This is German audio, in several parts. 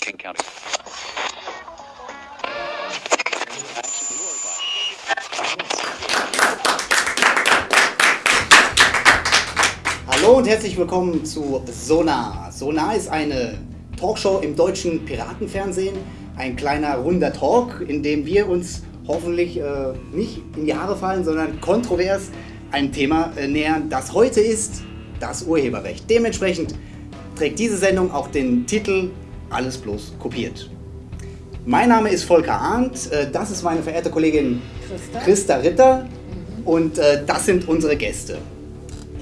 King County. Hallo und herzlich willkommen zu Sonar. Sonar ist eine Talkshow im deutschen Piratenfernsehen. Ein kleiner runder Talk, in dem wir uns hoffentlich äh, nicht in die Haare fallen, sondern kontrovers ein Thema äh, nähern, das heute ist das Urheberrecht. Dementsprechend trägt diese Sendung auch den Titel Alles bloß kopiert. Mein Name ist Volker Arndt, äh, das ist meine verehrte Kollegin Christa. Christa Ritter und äh, das sind unsere Gäste.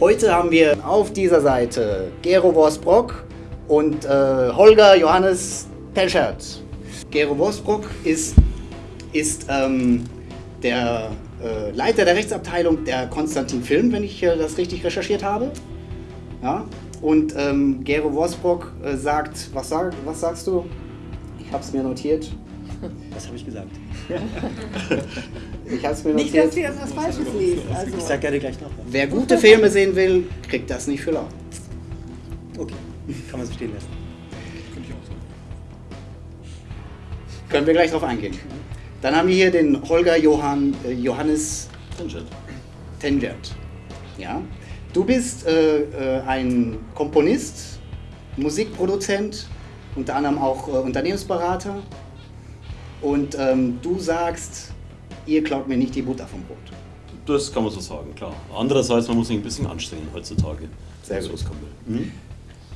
Heute haben wir auf dieser Seite Gero Worsbrock und äh, Holger Johannes Pelschert. Gero Worsbrock ist, ist ähm, der äh, Leiter der Rechtsabteilung der Konstantin Film, wenn ich äh, das richtig recherchiert habe. Ja? Und ähm, Gero Worsbrock äh, sagt, was, sag, was sagst du? Ich habe es mir notiert. Was habe ich gesagt? Ich habe es mir Nicht, dass notiert. du jetzt was Falsches liest. Ich Also, sag gerne gleich noch was. Wer gute Filme sehen will, kriegt das nicht für lau. Okay, kann man so stehen lassen. Können wir gleich drauf eingehen. Dann haben wir hier den Holger Johann, äh, Johannes Tengert. Ja? Du bist äh, äh, ein Komponist, Musikproduzent, unter anderem auch äh, Unternehmensberater. Und ähm, du sagst, ihr klaut mir nicht die Butter vom Brot. Das kann man so sagen, klar. Andererseits, man muss sich ein bisschen anstrengen heutzutage. Sehr gut. kommen will.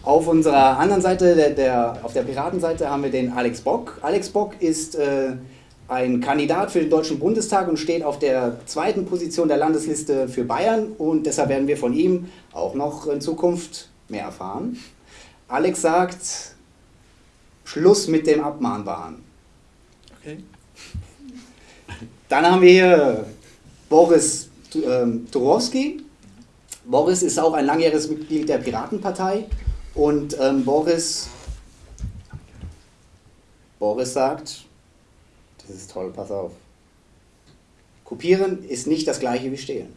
Auf unserer anderen Seite, der, der, auf der Piratenseite, haben wir den Alex Bock. Alex Bock ist äh, ein Kandidat für den Deutschen Bundestag und steht auf der zweiten Position der Landesliste für Bayern und deshalb werden wir von ihm auch noch in Zukunft mehr erfahren. Alex sagt, Schluss mit dem Abmahnwahn. Okay. Dann haben wir hier Boris ähm, Turowski. Boris ist auch ein langjähriges Mitglied der Piratenpartei und ähm, Boris, Boris sagt, das ist toll, pass auf. Kopieren ist nicht das gleiche wie stehlen.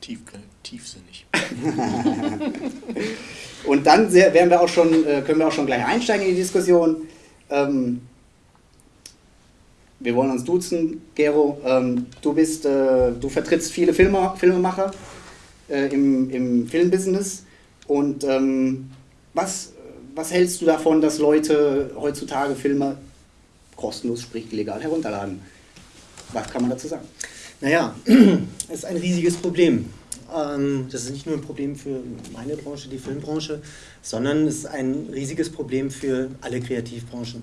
Tief, tiefsinnig. Und dann werden wir auch schon, äh, können wir auch schon gleich einsteigen in die Diskussion. Ähm, wir wollen uns duzen, Gero. Ähm, du bist, äh, du vertrittst viele Filme, Filmemacher äh, im, im Filmbusiness. Und ähm, was, was hältst du davon, dass Leute heutzutage Filme kostenlos, sprich legal herunterladen? Was kann man dazu sagen? Naja, es ist ein riesiges Problem. Ähm, Das ist nicht nur ein Problem für meine Branche, die Filmbranche, sondern es ist ein riesiges Problem für alle Kreativbranchen.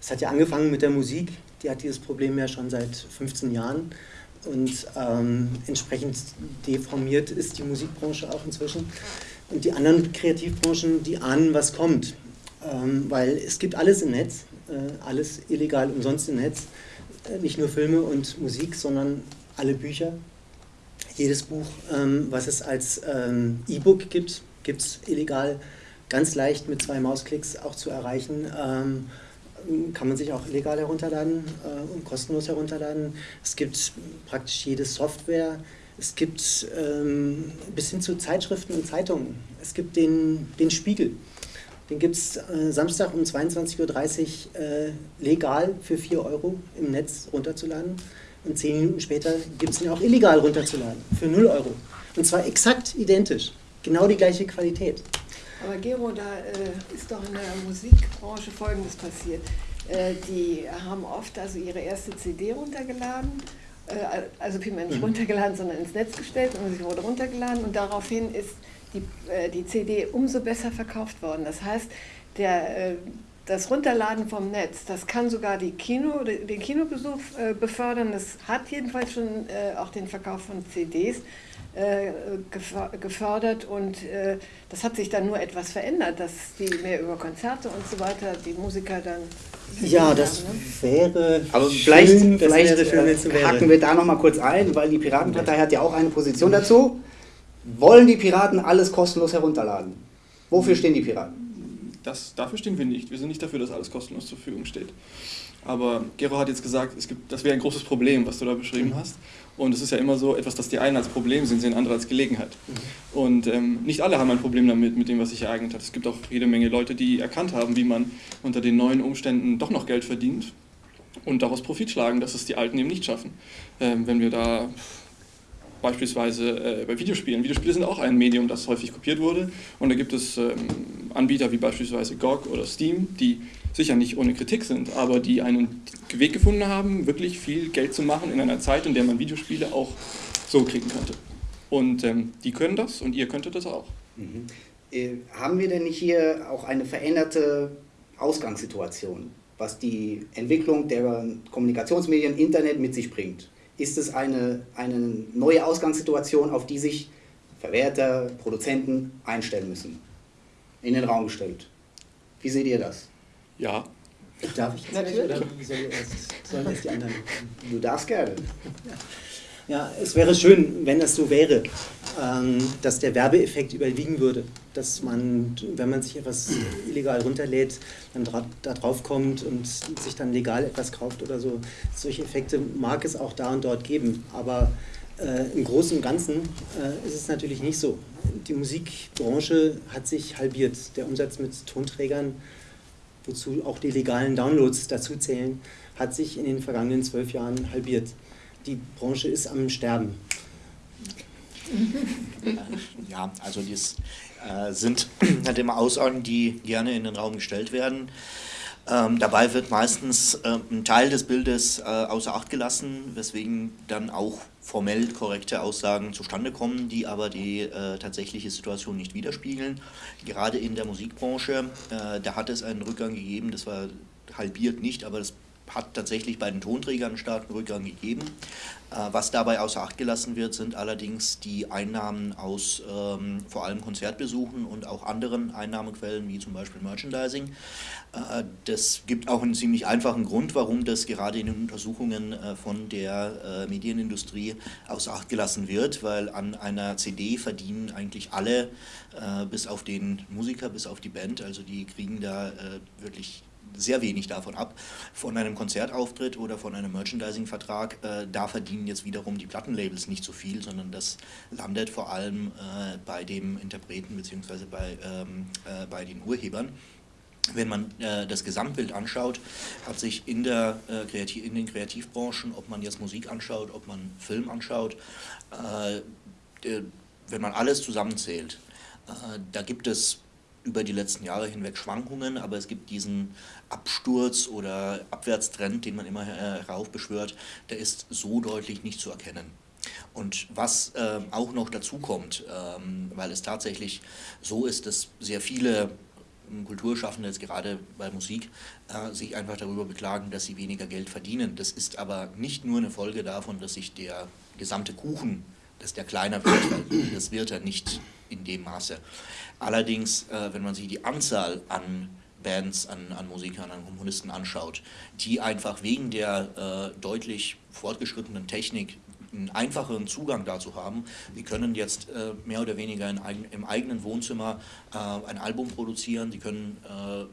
Es hat ja angefangen mit der Musik, die hat dieses Problem ja schon seit 15 Jahren. Und ähm, entsprechend deformiert ist die Musikbranche auch inzwischen. Und die anderen Kreativbranchen, die ahnen, was kommt. Ähm, weil es gibt alles im Netz, alles illegal umsonst im Netz. Äh, nicht nur Filme und Musik, sondern alle Bücher. Jedes Buch, ähm, was es als ähm, E-Book gibt, gibt es illegal ganz leicht mit zwei Mausklicks auch zu erreichen. Ähm, kann man sich auch illegal herunterladen äh, und kostenlos herunterladen. Es gibt praktisch jede Software. Es gibt ähm, bis hin zu Zeitschriften und Zeitungen. Es gibt den, den Spiegel. Den gibt es äh, Samstag um 22.30 Uhr äh, legal für 4 Euro im Netz runterzuladen. Und zehn Minuten später gibt es ihn auch illegal runterzuladen für 0 Euro. Und zwar exakt identisch. Genau die gleiche Qualität. aber Gero, da äh, ist doch in der Musikbranche Folgendes passiert. Äh, die haben oft also ihre erste CD runtergeladen, äh, also vielmehr nicht runtergeladen, sondern ins Netz gestellt und sie wurde runtergeladen und daraufhin ist die, äh, die CD umso besser verkauft worden. Das heißt, der, äh, das Runterladen vom Netz, das kann sogar die Kino, den Kinobesuch äh, befördern. Das hat jedenfalls schon äh, auch den Verkauf von CDs äh, geför- gefördert und äh, das hat sich dann nur etwas verändert, dass die mehr über Konzerte und so weiter, die Musiker dann... Ja, das haben, ne? wäre Aber vielleicht, schön, das vielleicht wäre äh, haken wir da nochmal kurz ein, weil die Piratenpartei hat ja auch eine Position dazu. Wollen die Piraten alles kostenlos herunterladen? Wofür stehen die Piraten? das, dafür stehen wir nicht. Wir sind nicht dafür, dass alles kostenlos zur Verfügung steht. Aber Gero hat jetzt gesagt, es gibt, das wäre ein großes Problem, was du da beschrieben hast. Und es ist ja immer so, etwas, das die einen als Problem sehen, sehen andere als Gelegenheit. Und ähm, nicht alle haben ein Problem damit, mit dem, was sich ereignet hat. Es gibt auch jede Menge Leute, die erkannt haben, wie man unter den neuen Umständen doch noch Geld verdient und daraus Profit schlagen, dass es die Alten eben nicht schaffen. Ähm, wenn wir da beispielsweise äh, bei Videospielen. Videospiele sind auch ein Medium, das häufig kopiert wurde. Und da gibt es ähm, Anbieter wie beispielsweise GOG oder Steam, die sicher nicht ohne Kritik sind, aber die einen Weg gefunden haben, wirklich viel Geld zu machen in einer Zeit, in der man Videospiele auch so kriegen könnte. Und ähm, die können das und ihr könntet das auch. Mhm. Äh, haben wir denn hier auch eine veränderte Ausgangssituation, was die Entwicklung der Kommunikationsmedien, Internet mit sich bringt? Ist es eine, eine neue Ausgangssituation, auf die sich Verwerter, Produzenten einstellen müssen? In den Raum gestellt. Wie seht ihr das? Ja. Darf ich jetzt gleich, oder soll erst, sollen erst die anderen? Du darfst gerne. Ja, es wäre schön, wenn es so wäre, dass der Werbeeffekt überwiegen würde. Dass man, wenn man sich etwas illegal runterlädt, dann da drauf kommt und sich dann legal etwas kauft oder so. Solche Effekte mag es auch da und dort geben. Aber äh, im Großen und Ganzen äh, ist es natürlich nicht so. Die Musikbranche hat sich halbiert. Der Umsatz mit Tonträgern wozu auch die legalen Downloads dazu zählen, hat sich in den vergangenen zwölf Jahren halbiert. Die Branche ist am Sterben. Ja, also das äh, sind halt immer Aussagen, die gerne in den Raum gestellt werden. Ähm, dabei wird meistens äh, ein Teil des Bildes äh, außer Acht gelassen, weswegen dann auch formell korrekte Aussagen zustande kommen, die aber die äh, tatsächliche Situation nicht widerspiegeln. Gerade in der Musikbranche, äh, da hat es einen Rückgang gegeben, das war halbiert nicht, aber das hat tatsächlich bei den Tonträgern einen starken Rückgang gegeben. Äh, was dabei außer Acht gelassen wird, sind allerdings die Einnahmen aus ähm, vor allem Konzertbesuchen und auch anderen Einnahmequellen, wie zum Beispiel Merchandising. Äh, das gibt auch einen ziemlich einfachen Grund, warum das gerade in den Untersuchungen äh, von der äh, Medienindustrie außer Acht gelassen wird, weil an einer CD verdienen eigentlich alle, äh, bis auf den Musiker, bis auf die Band, also die kriegen da äh, wirklich sehr wenig davon ab. Von einem Konzertauftritt oder von einem Merchandising-Vertrag, äh, da verdienen jetzt wiederum die Plattenlabels nicht so viel, sondern das landet vor allem äh, bei dem Interpreten bzw. Bei, ähm, äh, bei den Urhebern. Wenn man äh, das Gesamtbild anschaut, hat sich in, der, äh, Kreativ in den Kreativbranchen, ob man jetzt Musik anschaut, ob man Film anschaut, äh, wenn man alles zusammenzählt, da gibt es über die letzten Jahre hinweg Schwankungen, aber es gibt diesen Absturz oder Abwärtstrend, den man immer heraufbeschwört, der ist so deutlich nicht zu erkennen. Und was äh, auch noch dazu kommt, ähm, weil es tatsächlich so ist, dass sehr viele ähm, Kulturschaffende jetzt gerade bei Musik äh, sich einfach darüber beklagen, dass sie weniger Geld verdienen. Das ist aber nicht nur eine Folge davon, dass sich der gesamte Kuchen, dass der kleiner wird, das wird er nicht in dem Maße. Allerdings, äh, wenn man sich die Anzahl an Bands, an, an Musikern, an Komponisten anschaut, die einfach wegen der äh, deutlich fortgeschrittenen Technik einen einfacheren Zugang dazu haben. Sie können jetzt äh, mehr oder weniger in, im eigenen Wohnzimmer äh, ein Album produzieren, sie können äh,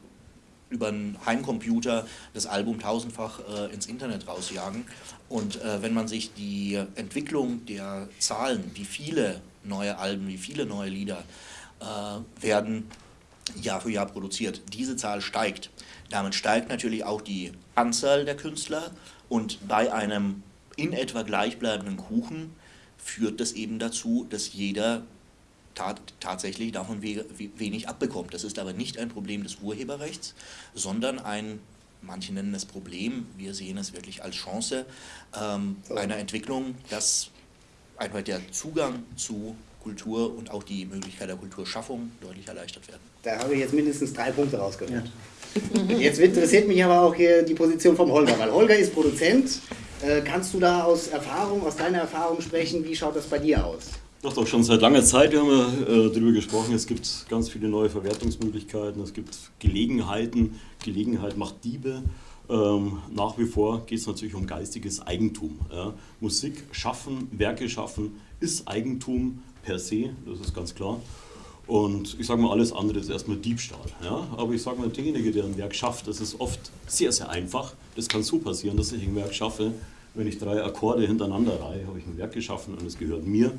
über einen Heimcomputer das Album tausendfach äh, ins Internet rausjagen. Und äh, wenn man sich die Entwicklung der Zahlen, wie viele neue Alben, wie viele neue Lieder äh, werden Jahr für Jahr produziert. Diese Zahl steigt. Damit steigt natürlich auch die Anzahl der Künstler und bei einem in etwa gleichbleibenden Kuchen führt das eben dazu, dass jeder tat, tatsächlich davon we wenig abbekommt. Das ist aber nicht ein Problem des Urheberrechts, sondern ein, manche nennen es Problem, wir sehen es wirklich als Chance ähm, einer Entwicklung, dass einfach der Zugang zu Kultur und auch die Möglichkeit der Kulturschaffung deutlich erleichtert werden. Da habe ich jetzt mindestens drei Punkte rausgehört. Ja. Jetzt interessiert mich aber auch hier die Position vom Holger, weil Holger ist Produzent. Äh, kannst du da aus Erfahrung, aus deiner Erfahrung sprechen? Wie schaut das bei dir aus? Doch, doch, schon seit langer Zeit wir haben wir äh, darüber gesprochen. Es gibt ganz viele neue Verwertungsmöglichkeiten, es gibt Gelegenheiten. Gelegenheit macht Diebe. Ähm, nach wie vor geht es natürlich um geistiges Eigentum. Ja. Musik schaffen, Werke schaffen ist Eigentum per se, das ist ganz klar. Und ich sage mal, alles andere ist erstmal Diebstahl. Ja? Aber ich sage mal, derjenige, der ein Werk schafft, das ist oft sehr, sehr einfach. Das kann so passieren, dass ich ein Werk schaffe. Wenn ich drei Akkorde hintereinander reihe, habe ich ein Werk geschaffen und es gehört mir.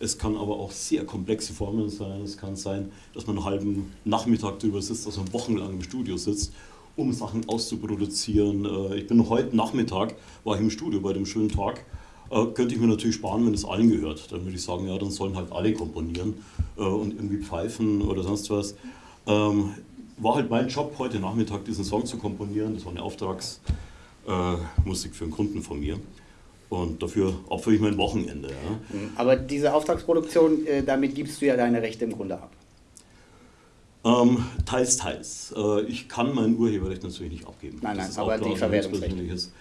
Es kann aber auch sehr komplexe Formeln sein. Es kann sein, dass man einen halben Nachmittag drüber sitzt, also wochenlang im Studio sitzt, um Sachen auszuproduzieren. Äh, Ich bin heute Nachmittag, war ich im Studio bei dem schönen Tag. Äh, könnte ich mir natürlich sparen, wenn es allen gehört. Dann würde ich sagen, ja, dann sollen halt alle komponieren äh, und irgendwie pfeifen oder sonst was. Ähm, war halt mein Job, heute Nachmittag diesen Song zu komponieren. Das war eine Auftragsmusik Musik für einen Kunden von mir. Und dafür opfere ich mein Wochenende. Ja. Aber diese Auftragsproduktion, damit gibst du ja deine Rechte im Grunde ab. Ähm, teils, teils. Äh, ich kann mein Urheberrecht natürlich nicht abgeben. Nein, nein, Das ist aber auch die höchstpersönliches,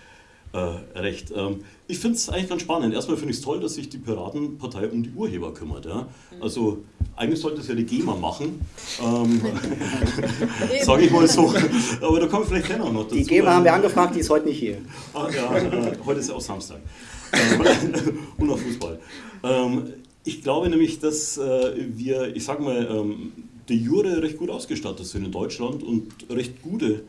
Äh, Recht. Ähm, ich finde es eigentlich ganz spannend. Erstmal finde ich es toll, dass sich die Piratenpartei um die Urheber kümmert. Ja? Mhm. Also eigentlich sollte es ja die GEMA machen, ähm, sage ich mal so. Aber da kommen wir vielleicht auch noch dazu. Die GEMA haben wir angefragt, die ist heute nicht hier. Ah, ja, äh, heute ist ja auch Samstag. Ähm, und noch Fußball. Ähm, ich glaube nämlich, dass äh, wir, ich sage mal, ähm, de jure recht gut ausgestattet sind in Deutschland und recht gute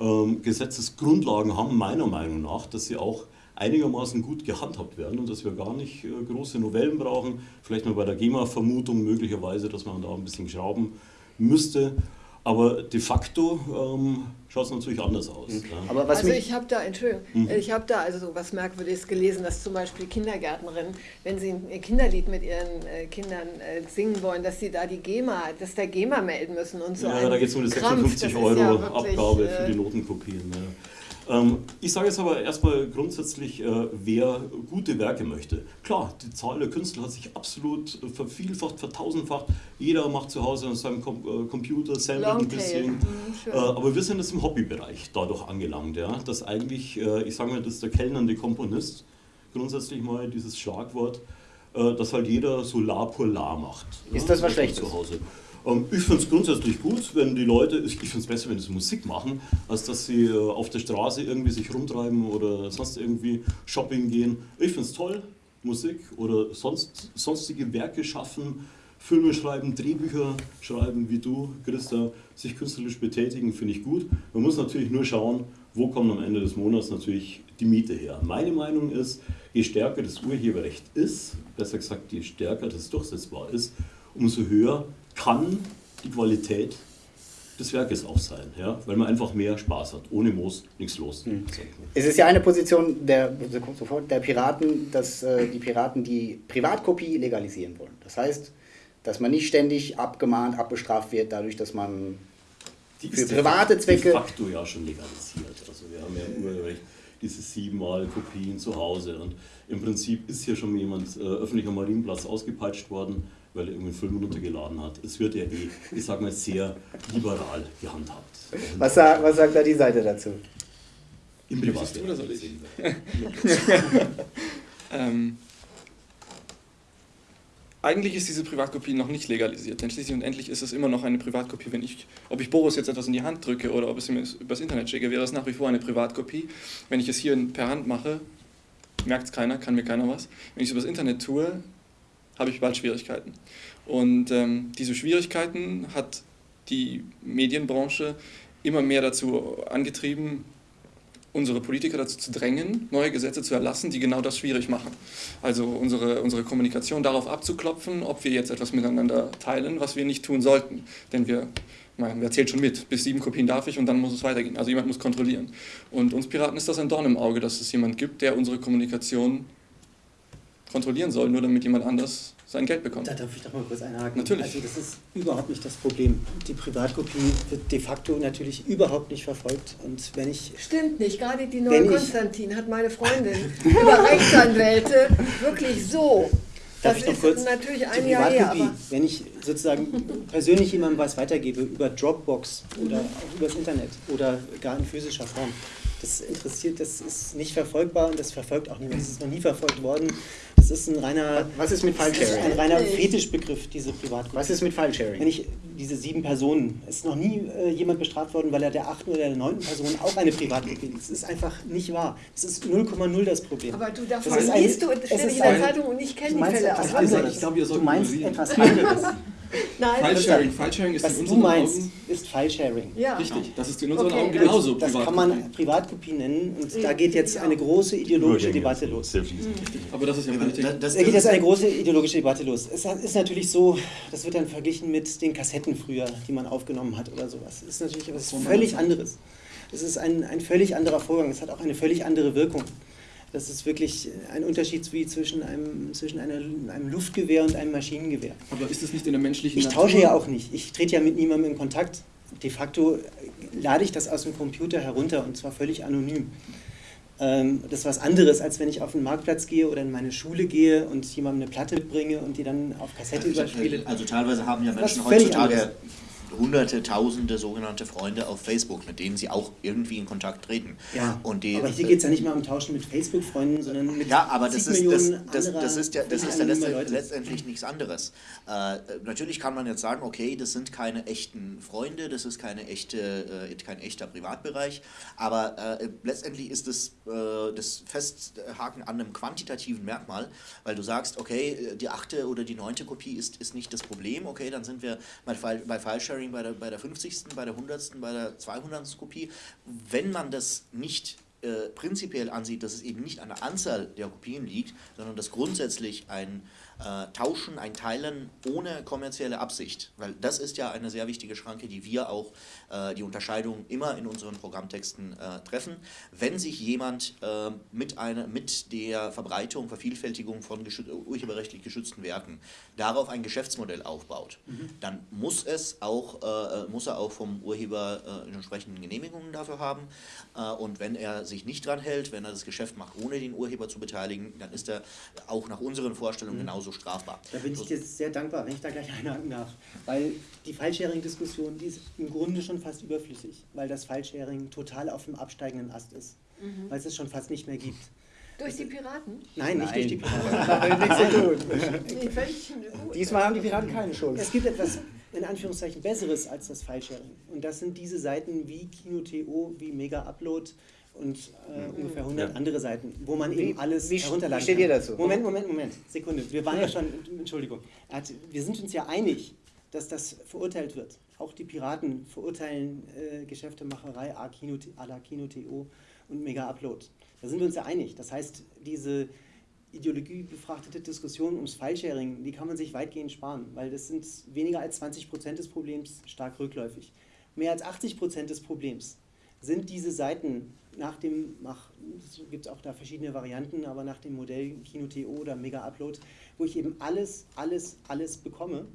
ähm, Gesetzesgrundlagen haben, meiner Meinung nach, dass sie auch einigermaßen gut gehandhabt werden und dass wir gar nicht äh, große Novellen brauchen. Vielleicht mal bei der GEMA-Vermutung möglicherweise, dass man da ein bisschen schrauben müsste. Aber de facto ähm, schaut es natürlich anders aus. Ja. Aber was also ich habe da, Entschuldigung, ich habe da also so was Merkwürdiges gelesen, dass zum Beispiel Kindergärtnerinnen, wenn sie ein Kinderlied mit ihren äh, Kindern äh, singen wollen, dass sie da die GEMA, dass der GEMA melden müssen und so. Ja, ein da geht es um die Krampf, 56 das ist Euro ja wirklich, Abgabe für äh, die Notenkopien. Ja. Ähm, ich sage jetzt aber erstmal grundsätzlich, äh, wer gute Werke möchte. Klar, die Zahl der Künstler hat sich absolut äh, vervielfacht, vertausendfacht. Jeder macht zu Hause an seinem Com äh, Computer selber ein bisschen. Mhm. Äh, aber wir sind jetzt im Hobbybereich dadurch angelangt, ja, dass eigentlich, äh, ich sage mal, dass der kellnernde Komponist grundsätzlich mal dieses Schlagwort, äh, dass halt jeder so la pour la macht. Ist das was Schlechtes? Zu Hause. Ähm, ich finde es grundsätzlich gut, wenn die Leute, ich finde es besser, wenn sie Musik machen, als dass sie äh, auf der Straße irgendwie sich rumtreiben oder sonst irgendwie Shopping gehen. Ich finde es toll, Musik oder sonst, sonstige Werke schaffen, Filme schreiben, Drehbücher schreiben, wie du, Christa, sich künstlerisch betätigen, finde ich gut. Man muss natürlich nur schauen, wo kommt am Ende des Monats natürlich die Miete her. Meine Meinung ist, je stärker das Urheberrecht ist, besser gesagt, je stärker das durchsetzbar ist, umso höher kann die Qualität des Werkes auch sein, ja? weil man einfach mehr Spaß hat. Ohne Moos nichts los. mal. es ist ja eine Position der, sofort, der Piraten, dass äh, die Piraten die Privatkopie legalisieren wollen. Das heißt, dass man nicht ständig abgemahnt, abbestraft wird, dadurch, dass man Die Für de private facto- Zwecke- De facto ja schon legalisiert. Also wir haben ja Urheberrecht diese siebenmal Kopien zu Hause und im Prinzip ist hier schon jemand äh, öffentlicher Marienplatz ausgepeitscht worden, weil er irgendwie einen Film runtergeladen hat. Es wird ja eh, ich sag mal, sehr liberal gehandhabt. Was, sa- was sagt da die Seite dazu? Im du oder soll ich? Ähm, eigentlich ist diese Privatkopie noch nicht legalisiert, denn schließlich und endlich ist es immer noch eine Privatkopie. Wenn ich, ob ich Boris jetzt etwas in die Hand drücke oder ob es ihm übers Internet schicke, wäre es nach wie vor eine Privatkopie. Wenn ich es hier per Hand mache, merkt es keiner, kann mir keiner was. Wenn ich es übers Internet tue, habe ich bald Schwierigkeiten. Und ähm, diese Schwierigkeiten hat die Medienbranche immer mehr dazu angetrieben, unsere Politiker dazu zu drängen, neue Gesetze zu erlassen, die genau das schwierig machen. Also unsere, unsere Kommunikation darauf abzuklopfen, ob wir jetzt etwas miteinander teilen, was wir nicht tun sollten. Denn wir, mein, wer zählt schon mit? Bis sieben Kopien darf ich und dann muss es weitergehen. Also jemand muss kontrollieren. Und uns Piraten ist das ein Dorn im Auge, dass es jemand gibt, der unsere Kommunikation kontrollieren soll, nur damit jemand anders sein Geld bekommt. Da darf ich doch mal kurz einhaken. Natürlich. Also das ist überhaupt nicht das Problem. Die Privatkopie wird de facto natürlich überhaupt nicht verfolgt. Und wenn ich Stimmt nicht, gerade die neue Konstantin hat meine Freundin über Rechtsanwälte wirklich so. Darf Das ich noch ist kurz natürlich die ein Jahr her, wenn ich sozusagen persönlich jemandem was weitergebe über Dropbox oder auch übers Internet oder gar in physischer Form, das interessiert, das ist nicht verfolgbar und das verfolgt auch niemand. Das ist noch nie verfolgt worden. Das ist ein reiner, Was ist mit ist ein File-Sharing? reiner Fetischbegriff, diese Privatkopie. Was ist mit Wenn File-Sharing? ich diese sieben Personen, es ist noch nie äh, jemand bestraft worden, weil er der achten oder der neunten Person auch eine Privatkopie. Das ist einfach nicht wahr. Das ist 0,0 das Problem. Aber du, davon ist liest du es ständig ist in der Zeitung und ich kenne die Fälle. etwas aber anderes. wirklich. Ich glaube, ihr sollt du meinst etwas anderes. Nein, File-Sharing, File-Sharing ist Was in du unseren meinst, Augen ist File-Sharing. ja. richtig. Das ist in unseren Okay, Augen das- genauso Das kann man Privatkopie nennen und da Ja, geht jetzt eine große ideologische Debatte los. Sehr fließend. Aber das ist ja Politik. Da- das- Da geht jetzt eine große ideologische Debatte los. Es ist natürlich so, das wird dann verglichen mit den Kassetten früher, die man aufgenommen hat oder sowas. Es ist natürlich etwas völlig anderes. Es ist ein, ein völlig anderer Vorgang. Es hat auch eine völlig andere Wirkung. Das ist wirklich ein Unterschied wie zwischen einem, zwischen einer, einem Luftgewehr und einem Maschinengewehr. Aber ist es nicht in der menschlichen Ich Natur? tausche ja auch nicht. Ich trete ja mit niemandem in Kontakt. De facto lade ich das aus dem Computer herunter und zwar völlig anonym. Ähm, das ist was anderes, als wenn ich auf den Marktplatz gehe oder in meine Schule gehe und jemandem eine Platte bringe und die dann auf Kassette überspiele. Also teilweise haben ja Menschen heutzutage. Hunderte, tausende sogenannte Freunde auf Facebook, mit denen sie auch irgendwie in Kontakt treten. Ja, Und die, aber hier geht es ja nicht mal um Tauschen mit Facebook-Freunden, sondern mit Ja, aber das ist, das, Millionen das, das ist ja, das ist ja letztendlich, letztendlich nichts anderes. Äh, natürlich kann man jetzt sagen, okay, das sind keine echten Freunde, das ist keine echte, äh, kein echter Privatbereich, aber äh, letztendlich ist das, äh, das Festhaken an einem quantitativen Merkmal, weil du sagst, okay, die achte oder die neunte Kopie ist, ist nicht das Problem, okay, dann sind wir bei, bei File-Sharing bei der, bei der 50., bei der 100., bei der 200. Kopie. Wenn man das nicht äh, prinzipiell ansieht, dass es eben nicht an der Anzahl der Kopien liegt, sondern dass grundsätzlich ein äh, Tauschen, ein Teilen ohne kommerzielle Absicht, weil das ist ja eine sehr wichtige Schranke, die wir auch, die Unterscheidung immer in unseren Programmtexten äh, treffen. Wenn sich jemand äh, mit, einer, mit der Verbreitung, Vervielfältigung von urheberrechtlich geschützten Werken darauf ein Geschäftsmodell aufbaut, dann muss es auch, äh, muss er auch vom Urheber äh, entsprechenden Genehmigungen dafür haben. Äh, und wenn er sich nicht dran hält, wenn er das Geschäft macht, ohne den Urheber zu beteiligen, dann ist er auch nach unseren Vorstellungen genauso strafbar. Da bin ich dir sehr dankbar, wenn ich da gleich einhaken darf. Weil die File-Sharing-Diskussion, die ist im Grunde schon fast überflüssig, weil das File-Sharing total auf dem absteigenden Ast ist. Weil es es schon fast nicht mehr gibt. Durch die Piraten? Nein, nicht durch die Piraten. Diesmal haben die Piraten keine Schuld. Es gibt etwas in Anführungszeichen Besseres als das File-Sharing. Und das sind diese Seiten wie Kino.to, wie Mega Upload und äh, ungefähr 100 Ja. andere Seiten, wo man Wie- eben alles wie- herunterladen wie steht kann. ihr dazu? Moment, Moment, Moment. Sekunde. Wir waren ja schon, Entschuldigung. Wir sind uns ja einig, dass das verurteilt wird. Auch die Piraten verurteilen äh, Geschäftemacherei à Kino, à la Kino.to und Mega Upload. Da sind wir uns ja einig. Das heißt, diese ideologiebefrachtete Diskussion ums File-Sharing, die kann man sich weitgehend sparen, weil das sind weniger als 20 Prozent des Problems stark rückläufig. Mehr als 80 Prozent des Problems sind diese Seiten nach dem, nach, es gibt auch da verschiedene Varianten, aber nach dem Modell Kino.to oder Mega Upload, wo ich eben alles, alles, alles bekomme.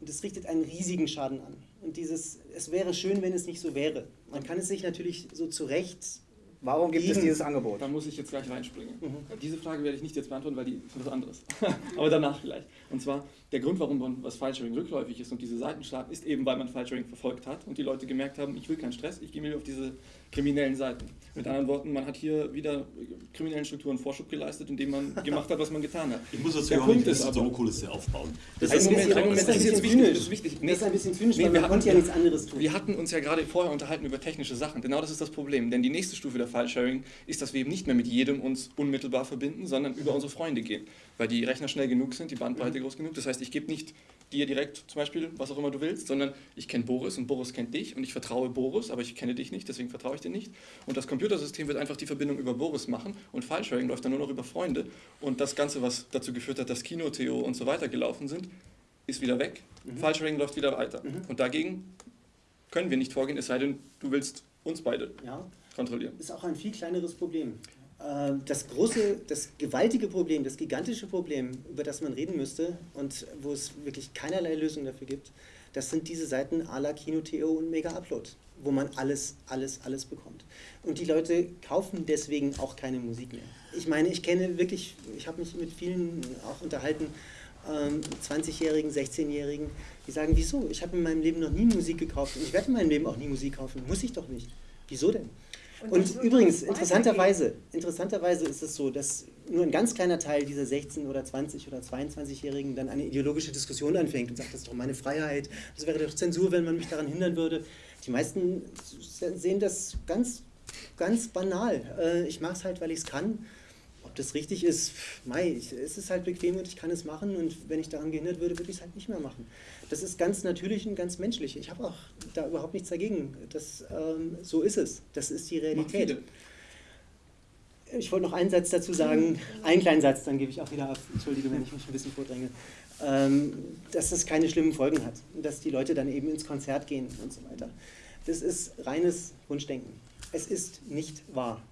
Und es richtet einen riesigen Schaden an. Und dieses, es wäre schön, wenn es nicht so wäre. Man kann es sich natürlich so zurecht Warum gibt es dieses Angebot? Da muss ich jetzt gleich reinspringen. Mhm. Diese Frage werde ich nicht jetzt beantworten, weil die ist was anderes. Aber danach vielleicht. Und zwar, der Grund, warum man was File-Sharing rückläufig ist und diese Seiten starten, ist eben, weil man File-Sharing verfolgt hat und die Leute gemerkt haben, ich will keinen Stress, ich gehe mir auf diese kriminellen Seiten. Mit anderen Worten, man hat hier wieder kriminellen Strukturen Vorschub geleistet, indem man gemacht hat, was man getan hat. Ich muss dazu Der auch Punkt ist aber- Druckkulisse aufbauen. Das Ein ist Moment, Moment, das das ist jetzt wichtig. Das ist wichtig. Das ist ein bisschen zynisch, Nee, weil wir man konnte ja hatten- nichts anderes tun. Wir hatten uns ja gerade vorher unterhalten über technische Sachen. Genau das ist das Problem. Denn die nächste Stufe der File-Sharing ist, dass wir eben nicht mehr mit jedem uns unmittelbar verbinden, sondern über unsere Freunde gehen. Weil die Rechner schnell genug sind, die Bandbreite groß genug. Das heißt, ich gebe nicht dir direkt zum Beispiel, was auch immer du willst, sondern ich kenne Boris und Boris kennt dich und ich vertraue Boris, aber ich kenne dich nicht, deswegen vertraue ich dir nicht. Und das Computersystem wird einfach die Verbindung über Boris machen und File-Sharing läuft dann nur noch über Freunde. Und das Ganze, was dazu geführt hat, dass Kino, Theo und so weiter gelaufen sind, ist wieder weg. File-Sharing läuft wieder weiter. Und dagegen können wir nicht vorgehen, es sei denn, du willst uns beide Ja, kontrollieren. ist auch ein viel kleineres Problem. Äh, Das große, das gewaltige Problem, das gigantische Problem, über das man reden müsste und wo es wirklich keinerlei Lösung dafür gibt, das sind diese Seiten à la Kino.to und Mega Upload, wo man alles, alles, alles bekommt. Und die Leute kaufen deswegen auch keine Musik mehr. Ich meine, ich kenne wirklich, ich habe mich mit vielen auch unterhalten, ähm, 20-Jährigen, 16-Jährigen, die sagen, wieso? Ich habe in meinem Leben noch nie Musik gekauft und ich werde in meinem Leben auch nie Musik kaufen. Muss ich doch nicht. Wieso denn? Und Und, übrigens, interessanterweise, interessanterweise ist es so, dass nur ein ganz kleiner Teil dieser 16- oder 20- oder 22-Jährigen dann eine ideologische Diskussion anfängt und sagt, das ist doch meine Freiheit, das wäre doch Zensur, wenn man mich daran hindern würde. Die meisten sehen das ganz, ganz banal. Äh, Ich mache es halt, weil ich es kann. Ob das richtig ist, mei, es ist halt bequem und ich kann es machen und wenn ich daran gehindert würde, würde ich es halt nicht mehr machen. Das ist ganz natürlich und ganz menschlich. Ich habe auch da überhaupt nichts dagegen. Das, ähm, so ist es. Das ist die Realität. Ich wollte noch einen Satz dazu sagen, einen kleinen Satz, dann gebe ich auch wieder ab. Entschuldige, wenn ich mich ein bisschen vordränge. Ähm, dass das keine schlimmen Folgen hat, dass die Leute dann eben ins Konzert gehen und so weiter. Das ist reines Wunschdenken. Es ist nicht wahr.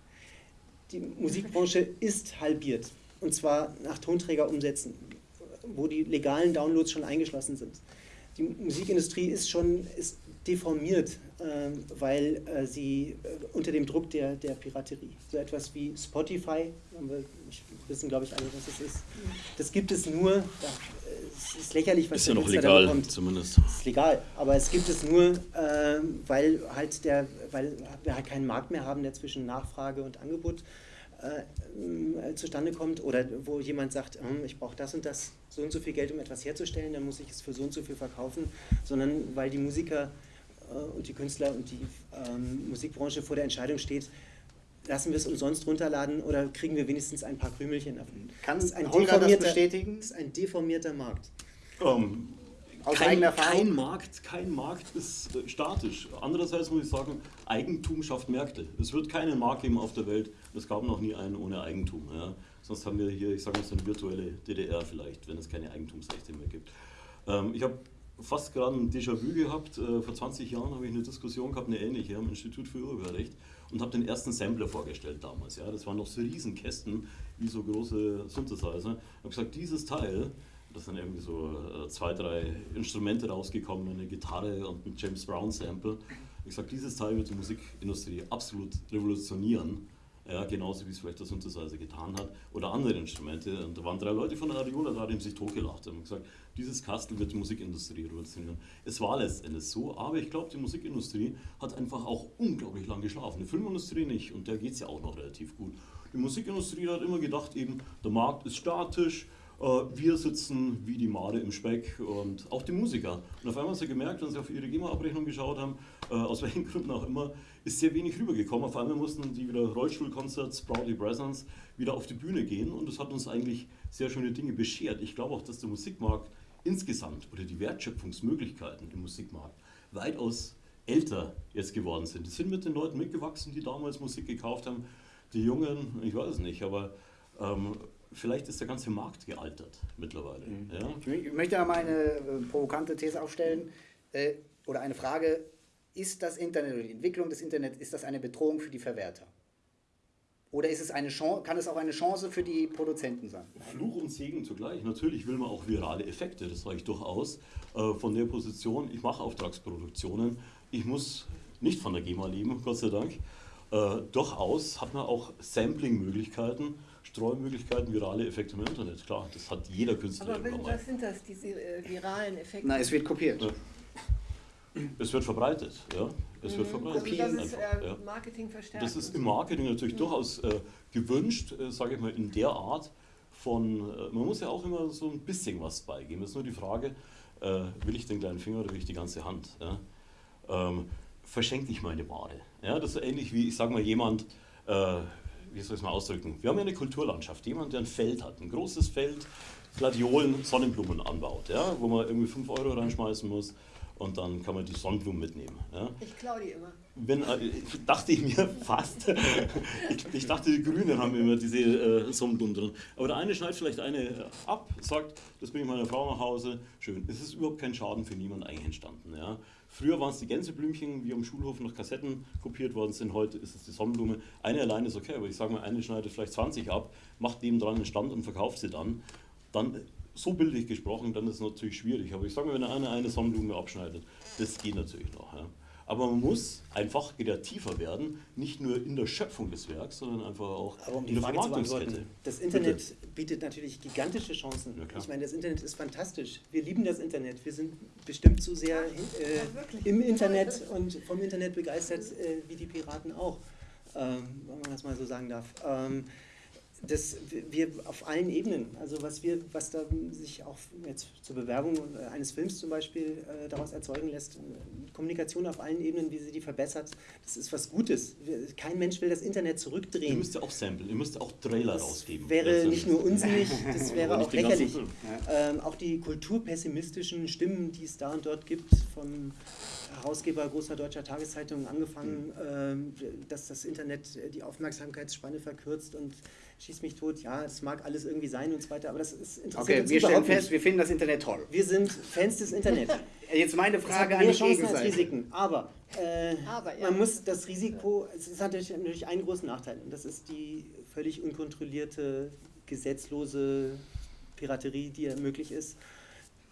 Die Musikbranche ist halbiert. Und zwar nach Tonträgerumsätzen, wo die legalen Downloads schon eingeschlossen sind. Die Musikindustrie ist schon ist deformiert, ähm, weil äh, sie äh, unter dem Druck der, der Piraterie, so etwas wie Spotify, wir, wissen glaube ich alle, was es ist, das gibt es nur, da, es ist lächerlich, was Ist ja noch da legal, bekommt. zumindest. ist legal, aber es gibt es nur, ähm, weil halt der, weil wir halt keinen Markt mehr haben, der zwischen Nachfrage und Angebot äh, ähm, zustande kommt oder wo jemand sagt, hm, ich brauche das und das, so und so viel Geld, um etwas herzustellen, dann muss ich es für so und so viel verkaufen, sondern weil die Musiker äh, und die Künstler und die ähm, Musikbranche vor der Entscheidung steht, lassen wir es umsonst runterladen oder kriegen wir wenigstens ein paar Krümelchen davon. Kann Das ist ein Holger das bestätigen? Das ist ein deformierter Markt. Ähm, Aus kein, kein Markt, kein Markt ist äh, statisch. Andererseits muss ich sagen, Eigentum schafft Märkte. Es wird keinen Markt geben auf der Welt. Es gab noch nie einen ohne Eigentum. Ja. Sonst haben wir hier, ich sage mal, so eine virtuelle DDR vielleicht, wenn es keine Eigentumsrechte mehr gibt. Ähm, ich habe fast gerade ein Déjà-vu gehabt. Äh, vor 20 Jahren habe ich eine Diskussion gehabt, eine ähnliche, am Institut für Urheberrecht und habe den ersten Sampler vorgestellt damals. Ja. Das waren noch so Riesenkästen, wie so große Synthesizer. Ich habe gesagt, dieses Teil, da sind irgendwie so äh, zwei, drei Instrumente rausgekommen, eine Gitarre und ein James Brown Sample. Ich sage, dieses Teil wird die Musikindustrie absolut revolutionieren. Ja, genauso wie es vielleicht der Synthesizer getan hat oder andere Instrumente. Und da waren drei Leute von der Ariola da, die haben sich totgelacht und gesagt, dieses Kastel wird die Musikindustrie revolutionieren. Es war letztendlich so, aber ich glaube, die Musikindustrie hat einfach auch unglaublich lang geschlafen. Die Filmindustrie nicht und der geht es ja auch noch relativ gut. Die Musikindustrie hat immer gedacht, eben, der Markt ist statisch, wir sitzen wie die Made im Speck und auch die Musiker. Und auf einmal haben sie gemerkt, wenn sie auf ihre GEMA-Abrechnung geschaut haben, äh, aus welchen Gründen auch immer, ist sehr wenig rübergekommen. Auf einmal mussten die wieder Rollstuhlkonzerts, Proudly Presence, wieder auf die Bühne gehen und das hat uns eigentlich sehr schöne Dinge beschert. Ich glaube auch, dass der Musikmarkt insgesamt oder die Wertschöpfungsmöglichkeiten im Musikmarkt weitaus älter jetzt geworden sind. Die sind mit den Leuten mitgewachsen, die damals Musik gekauft haben. Die Jungen, ich weiß es nicht, aber ähm, vielleicht ist der ganze Markt gealtert mittlerweile. Ja? Ich möchte mal eine äh, provokante These aufstellen äh, oder eine Frage. Ist das Internet oder die Entwicklung des Internets, ist das eine Bedrohung für die Verwerter? Oder ist es eine Chance, kann es auch eine Chance für die Produzenten sein? Fluch und Segen zugleich. Natürlich will man auch virale Effekte, das sage ich durchaus. Äh, von der Position, ich mache Auftragsproduktionen, ich muss nicht von der GEMA leben, Gott sei Dank. Äh, durchaus hat man auch Sampling-Möglichkeiten, Streumöglichkeiten, virale Effekte im Internet. Klar, das hat jeder Künstler Aber wenn, was sind das, diese äh, viralen Effekte? Na, es wird kopiert. Ja. Es wird verbreitet, ja. Es wird also verbreitet. das ist äh, ja. Marketing verstärkt. Das ist im so. Marketing natürlich durchaus äh, gewünscht, äh, sage ich mal, in der Art von, äh, man muss ja auch immer so ein bisschen was beigeben. Es ist nur die Frage, äh, will ich den kleinen Finger oder will ich die ganze Hand? Ja? Ähm, verschenke ich meine Ware? Ja, das ist so ähnlich wie, ich sage mal, jemand, äh, wie soll ich es mal ausdrücken? Wir haben ja eine Kulturlandschaft, jemand, der ein Feld hat, ein großes Feld, Gladiolen, Sonnenblumen anbaut, ja? wo man irgendwie 5 Euro reinschmeißen muss und dann kann man die Sonnenblumen mitnehmen. Ja? Ich klaue die immer. Wenn, äh, dachte ich mir fast. ich, ich dachte, die Grünen haben immer diese äh, Sonnenblumen drin. Aber der eine schneidet vielleicht eine äh, ab, sagt, das bringe ich meiner Frau nach Hause. Schön. Es ist überhaupt kein Schaden für niemanden eigentlich entstanden. Ja. Früher waren es die Gänseblümchen, wie am Schulhof noch Kassetten kopiert worden sind. Heute ist es die Sonnenblume. Eine alleine ist okay, aber ich sage mal, eine schneidet vielleicht 20 ab, macht neben dran einen Stand und verkauft sie dann. Dann so bildlich gesprochen, dann ist es natürlich schwierig. Aber ich sage mal, wenn einer eine Sonnenblume abschneidet, das geht natürlich noch. Ja. Aber man muss einfach kreativer werden, nicht nur in der Schöpfung des Werks, sondern einfach auch um in der Frage Vermarktungskette. das Internet bietet natürlich gigantische Chancen. Ja, ich meine, das Internet ist fantastisch. Wir lieben das Internet. Wir sind bestimmt so sehr äh, im Internet und vom Internet begeistert, äh, wie die Piraten auch, ähm, wenn man das mal so sagen darf. Ähm, das, wir auf allen Ebenen, also was wir, was da sich auch jetzt zur Bewerbung eines Films zum Beispiel äh, daraus erzeugen lässt, Kommunikation auf allen Ebenen, wie sie die verbessert, das ist was Gutes. Wir, kein Mensch will das Internet Ihr zurückdrehen. müsst ja auch samplen, ihr müsst auch Trailer Das rausgeben. wäre Letztendlich. nicht nur unsinnig, das wäre auch lächerlich. Film. Ähm, auch die kulturpessimistischen Stimmen, die es da und dort gibt, vom Herausgeber großer deutscher Tageszeitungen angefangen, ähm, dass das Internet äh, die Aufmerksamkeitsspanne verkürzt und schießt mich tot. Ja, das mag alles irgendwie sein und so weiter, aber das ist interessiert Okay, uns wir stellen fest, nicht. wir finden das Internet toll. Wir sind Fans des Internet. Jetzt meine Es Frage an die Chancen als Gegenseite. Risiken, aber, äh, Aber, ja. man muss das Risiko, es hat natürlich, natürlich einen großen Nachteil und das ist die völlig unkontrollierte, gesetzlose Piraterie, die ja möglich ist,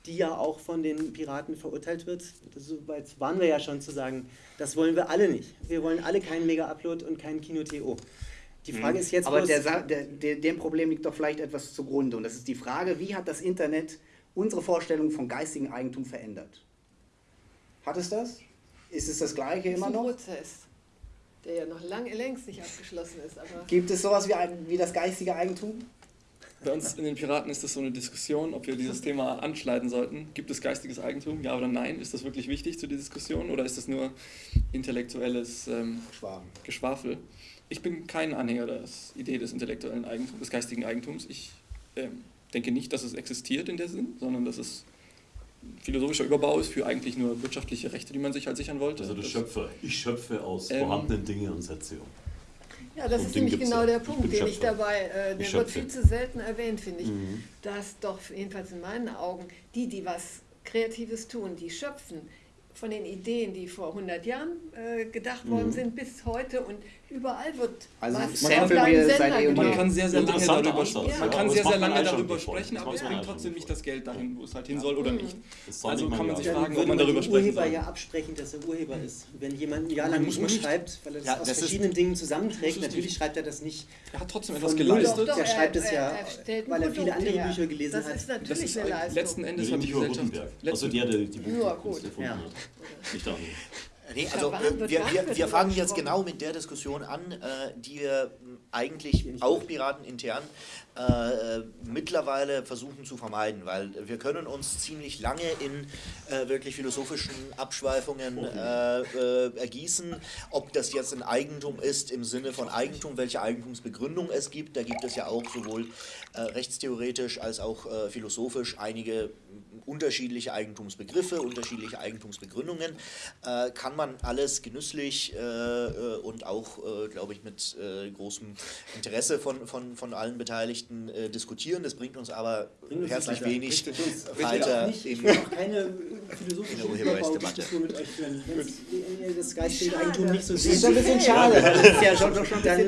die ja auch von den Piraten verurteilt wird. Soweit waren wir ja schon zu sagen, das wollen wir alle nicht. Wir wollen alle keinen Mega-Upload und keinen Kino-TO. Die Frage ist jetzt Mhm. Aber bloß- der, der, der, dem Problem liegt doch vielleicht etwas zugrunde. Und das ist die Frage, wie hat das Internet unsere Vorstellung von geistigem Eigentum verändert? Hat es das? Ist es das Gleiche Das ist immer ein noch? Prozess, der ja noch lange, längst nicht abgeschlossen ist. Aber Gibt es sowas wie, ein- wie das geistige Eigentum? Bei uns in den Piraten ist das so eine Diskussion, ob wir dieses Thema anschneiden sollten. Gibt es geistiges Eigentum? Ja oder nein? Ist das wirklich wichtig zu der Diskussion oder ist das nur intellektuelles ähm. Geschwafel? Ich bin kein Anhänger der Idee des intellektuellen Eigentums, des geistigen Eigentums. Ich ähm, denke nicht, dass es existiert in der Sinn, sondern dass es ein philosophischer Überbau ist für eigentlich nur wirtschaftliche Rechte, die man sich halt sichern wollte. Also der Das- Schöpfer, ich schöpfe aus Ähm, vorhandenen Dingen und setze um. ja, das Und ist nämlich genau ja. der Ich Punkt, bin den ich dabei, äh, Ich der wird schöpfe. viel zu selten erwähnt, finde ich. Mhm. Dass doch, jedenfalls in meinen Augen, die, die was Kreatives tun, die schöpfen von den Ideen, die vor 100 Jahren äh, gedacht worden sind, bis heute und überall wird Also was seit eh und Man kann sehr, sehr lange darüber, Ansatz, man ja, kann sehr, sehr man lange darüber sprechen, aber es man bringt eigentlich trotzdem nicht das Geld dahin, wo es halt hin soll oder nicht. Das soll Also nicht kann man ja sich sagen. fragen, ob man man darüber den sprechen Urheber soll. ja absprechen, dass er Urheber ist. Wenn jemand ein Jahr lang man nicht. schreibt, weil er das Ja, aus das verschiedenen Dingen zusammenträgt, natürlich nicht. schreibt er das nicht Er hat trotzdem von etwas Null. geleistet. Der schreibt es er- ja, er weil er viele andere her. Bücher gelesen das hat. ist Das natürlich ist eine ein- Leistung. letzten Endes hat die nicht über Gesellschaft. Gutenberg. Also der, der die Buchkunst gut. erfunden Ja. hat. Nicht. Nee, also äh, wir, wir, wir fangen jetzt genau mit der Diskussion an, äh, die wir mh, eigentlich auch Piraten intern äh, mittlerweile versuchen zu vermeiden, weil wir können uns ziemlich lange in äh, wirklich philosophischen Abschweifungen äh, äh, ergießen, ob das jetzt ein Eigentum ist im Sinne von Eigentum, welche Eigentumsbegründung es gibt. Da gibt es ja auch sowohl äh, rechtstheoretisch als auch philosophisch einige unterschiedliche Eigentumsbegriffe, unterschiedliche Eigentumsbegründungen. Kann man alles genüsslich und auch, glaube ich, mit großem Interesse von, von, von allen Beteiligten äh, diskutieren. Das bringt uns aber Bringt uns herzlich weiter. wenig uns weiter ich will auch keine in philosophische Urheberrechtsdebatte. Mit euch führen. Wenn das geistige. Eigentum nicht so Das seht, ist ein bisschen schade. Das ist ja schon,